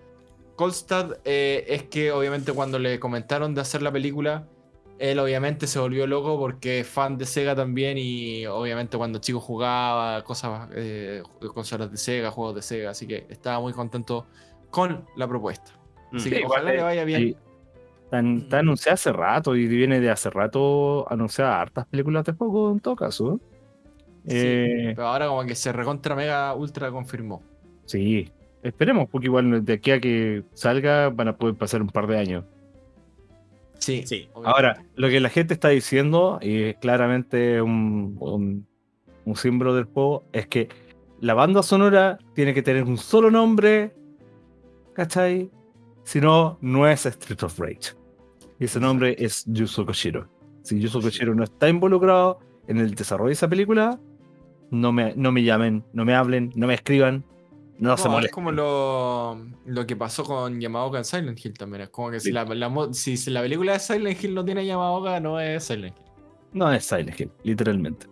Kolstad eh, es que obviamente cuando le comentaron de hacer la película, él obviamente se volvió loco porque es fan de Sega también y obviamente cuando chico jugaba cosas, eh, consolas de Sega, juegos de Sega, así que estaba muy contento con la propuesta. Así Mm. que ojalá le vaya bien. Sí. Está, está anunciada hace rato y viene de hace rato anunciada hartas películas de juego en todo caso. ¿eh? Sí, Eh, pero ahora como que se recontra mega ultra confirmó. Sí, esperemos, porque igual de aquí a que salga van a poder pasar un par de años. Sí, Sí. obviamente. Ahora, lo que la gente está diciendo, y es claramente un, un, un símbolo del juego, es que la banda sonora tiene que tener un solo nombre, ¿cachai? Si no, no es Street of Rage. Y ese nombre es Yuzo Koshiro. Si Yuzo Koshiro no está involucrado en el desarrollo de esa película, no me, no me llamen, no me hablen, no me escriban, no, se No, es molesten. como lo, lo que pasó con Yamaoka en Silent Hill también. Es como que si la, la mo- si, si la película de Silent Hill no tiene Yamaoka, no es Silent Hill. No es Silent Hill, literalmente.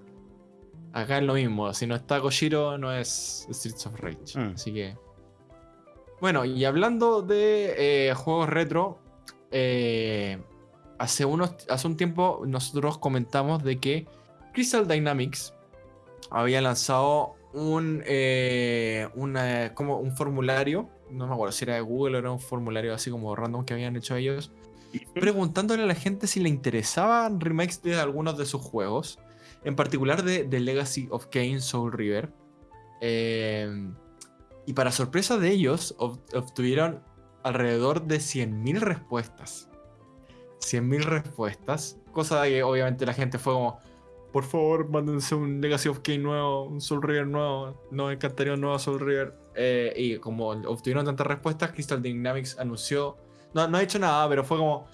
Acá es lo mismo. Si no está Koshiro, no es Streets of Rage. Mm. Así que. Bueno, y hablando de eh, juegos retro, eh, hace, unos, hace un tiempo nosotros comentamos de que Crystal Dynamics había lanzado un, eh, una- como un formulario, no me acuerdo si era de Google o era un formulario así como random que habían hecho ellos, preguntándole a la gente si le interesaban remakes de algunos de sus juegos, en particular de, de Legacy of Kain Soul River. Eh, y para sorpresa de ellos, ob- obtuvieron alrededor de 100.000 respuestas. 100.000 respuestas. Cosa de que obviamente la gente fue como, por favor, mándense un Legacy of Kain nuevo, un Soul River nuevo. Nos encantaría un nuevo Soul River. Eh, y como obtuvieron tantas respuestas, Crystal Dynamics anunció. No, no ha hecho nada, pero fue como.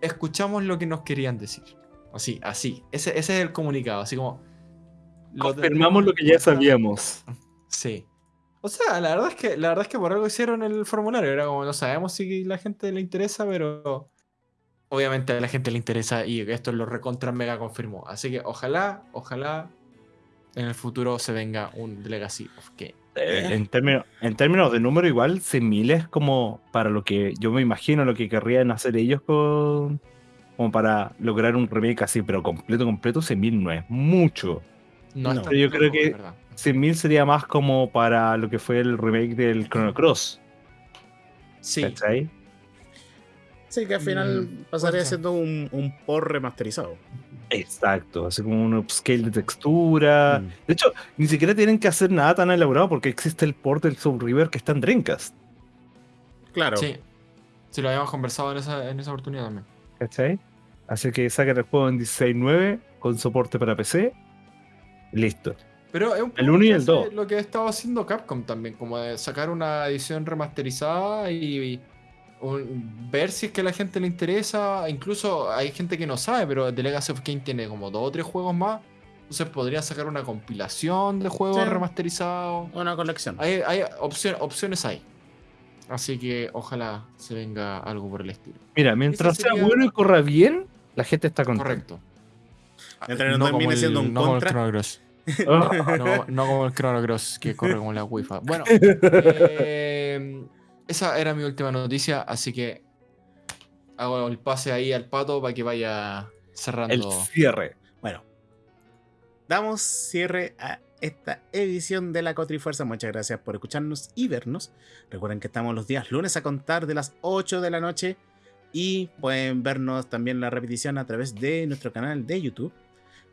Escuchamos lo que nos querían decir. Así, así. Ese, ese es el comunicado. Así como. lo Confirmamos lo que ya sabíamos. Sí. O sea, la verdad es que la verdad es que por algo hicieron el formulario. Era como no sabemos si la gente le interesa, pero obviamente a la gente le interesa y esto lo recontra mega confirmó. Así que ojalá, ojalá en el futuro se venga un Legacy of Kain. Eh, En términos, en términos de número, igual 100.000 es como para lo que yo me imagino lo que querrían hacer ellos con, como para lograr un remake así, pero completo, completo, 100.000 no es mucho. No, No. Yo creo que- de verdad. 100.000 sería más como para lo que fue el remake del Chrono Cross, Sí, ¿cachai? Sí, que al final Mm, pasaría siendo un, un por remasterizado. Exacto, así como un upscale de textura. Mm. De hecho, ni siquiera tienen que hacer nada tan elaborado porque existe el port del Soul River que está en Dreamcast, Claro. sí. Sí, lo habíamos conversado en esa, en esa oportunidad también. ¿cachai? Así que saquen el juego en 16.9 con soporte para PC. Listo. Pero es un El poco uno y lo que el hace- dos. Lo que ha estado haciendo Capcom también, como de sacar una edición remasterizada y, un- ver si es que a la gente le interesa. Incluso hay gente que no sabe, pero The Legacy of Kain tiene como dos o tres juegos más. Entonces podría sacar una compilación de juegos Sí. remasterizados. Una colección. Hay, hay opción- opciones hay. Así que ojalá se venga algo por el estilo. Mira, mientras sea bueno y corra bien, la gente está contenta. Correcto. Mientras no termine el- siendo un no como el contra. Chrono Cross. <laughs> No, no como el Chrono Cross que corre como la Wi-Fi. Bueno, eh, <laughs> esa era mi última noticia, así que hago el pase ahí al pato para que vaya Cerrando. El cierre. Bueno, damos cierre a esta edición de la Cotrifuerza. Muchas gracias por escucharnos y vernos. Recuerden que estamos los días lunes a contar de las 8 de la noche y pueden vernos también la repetición a través de nuestro canal de YouTube.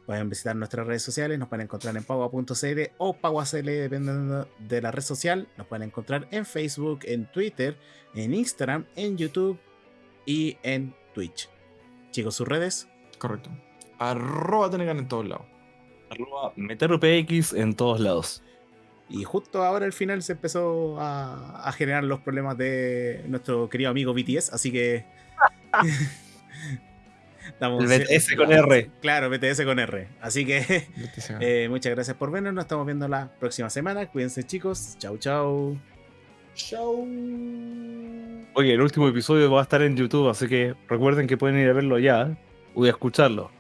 Pueden visitar nuestras redes sociales, nos pueden encontrar en paua.cl o paua.cl dependiendo de la red social. Nos pueden encontrar en Facebook, en Twitter, en Instagram, en YouTube y en Twitch. Chicos, sus redes. Correcto. Arroba Tenegan en todos lados. Arroba MeterPX en todos lados. Y justo ahora al final se empezó a, a generar los problemas de nuestro querido amigo BTS, así que. <laughs> Estamos- El BTS con R. <laughs> Claro, BTS con R. Así que <laughs> eh, muchas gracias por vernos. Nos estamos viendo la próxima semana. Cuídense, chicos. Chau, chau. Show. Oye, el último episodio va a estar en YouTube, así que recuerden que pueden ir a verlo ya o a escucharlo.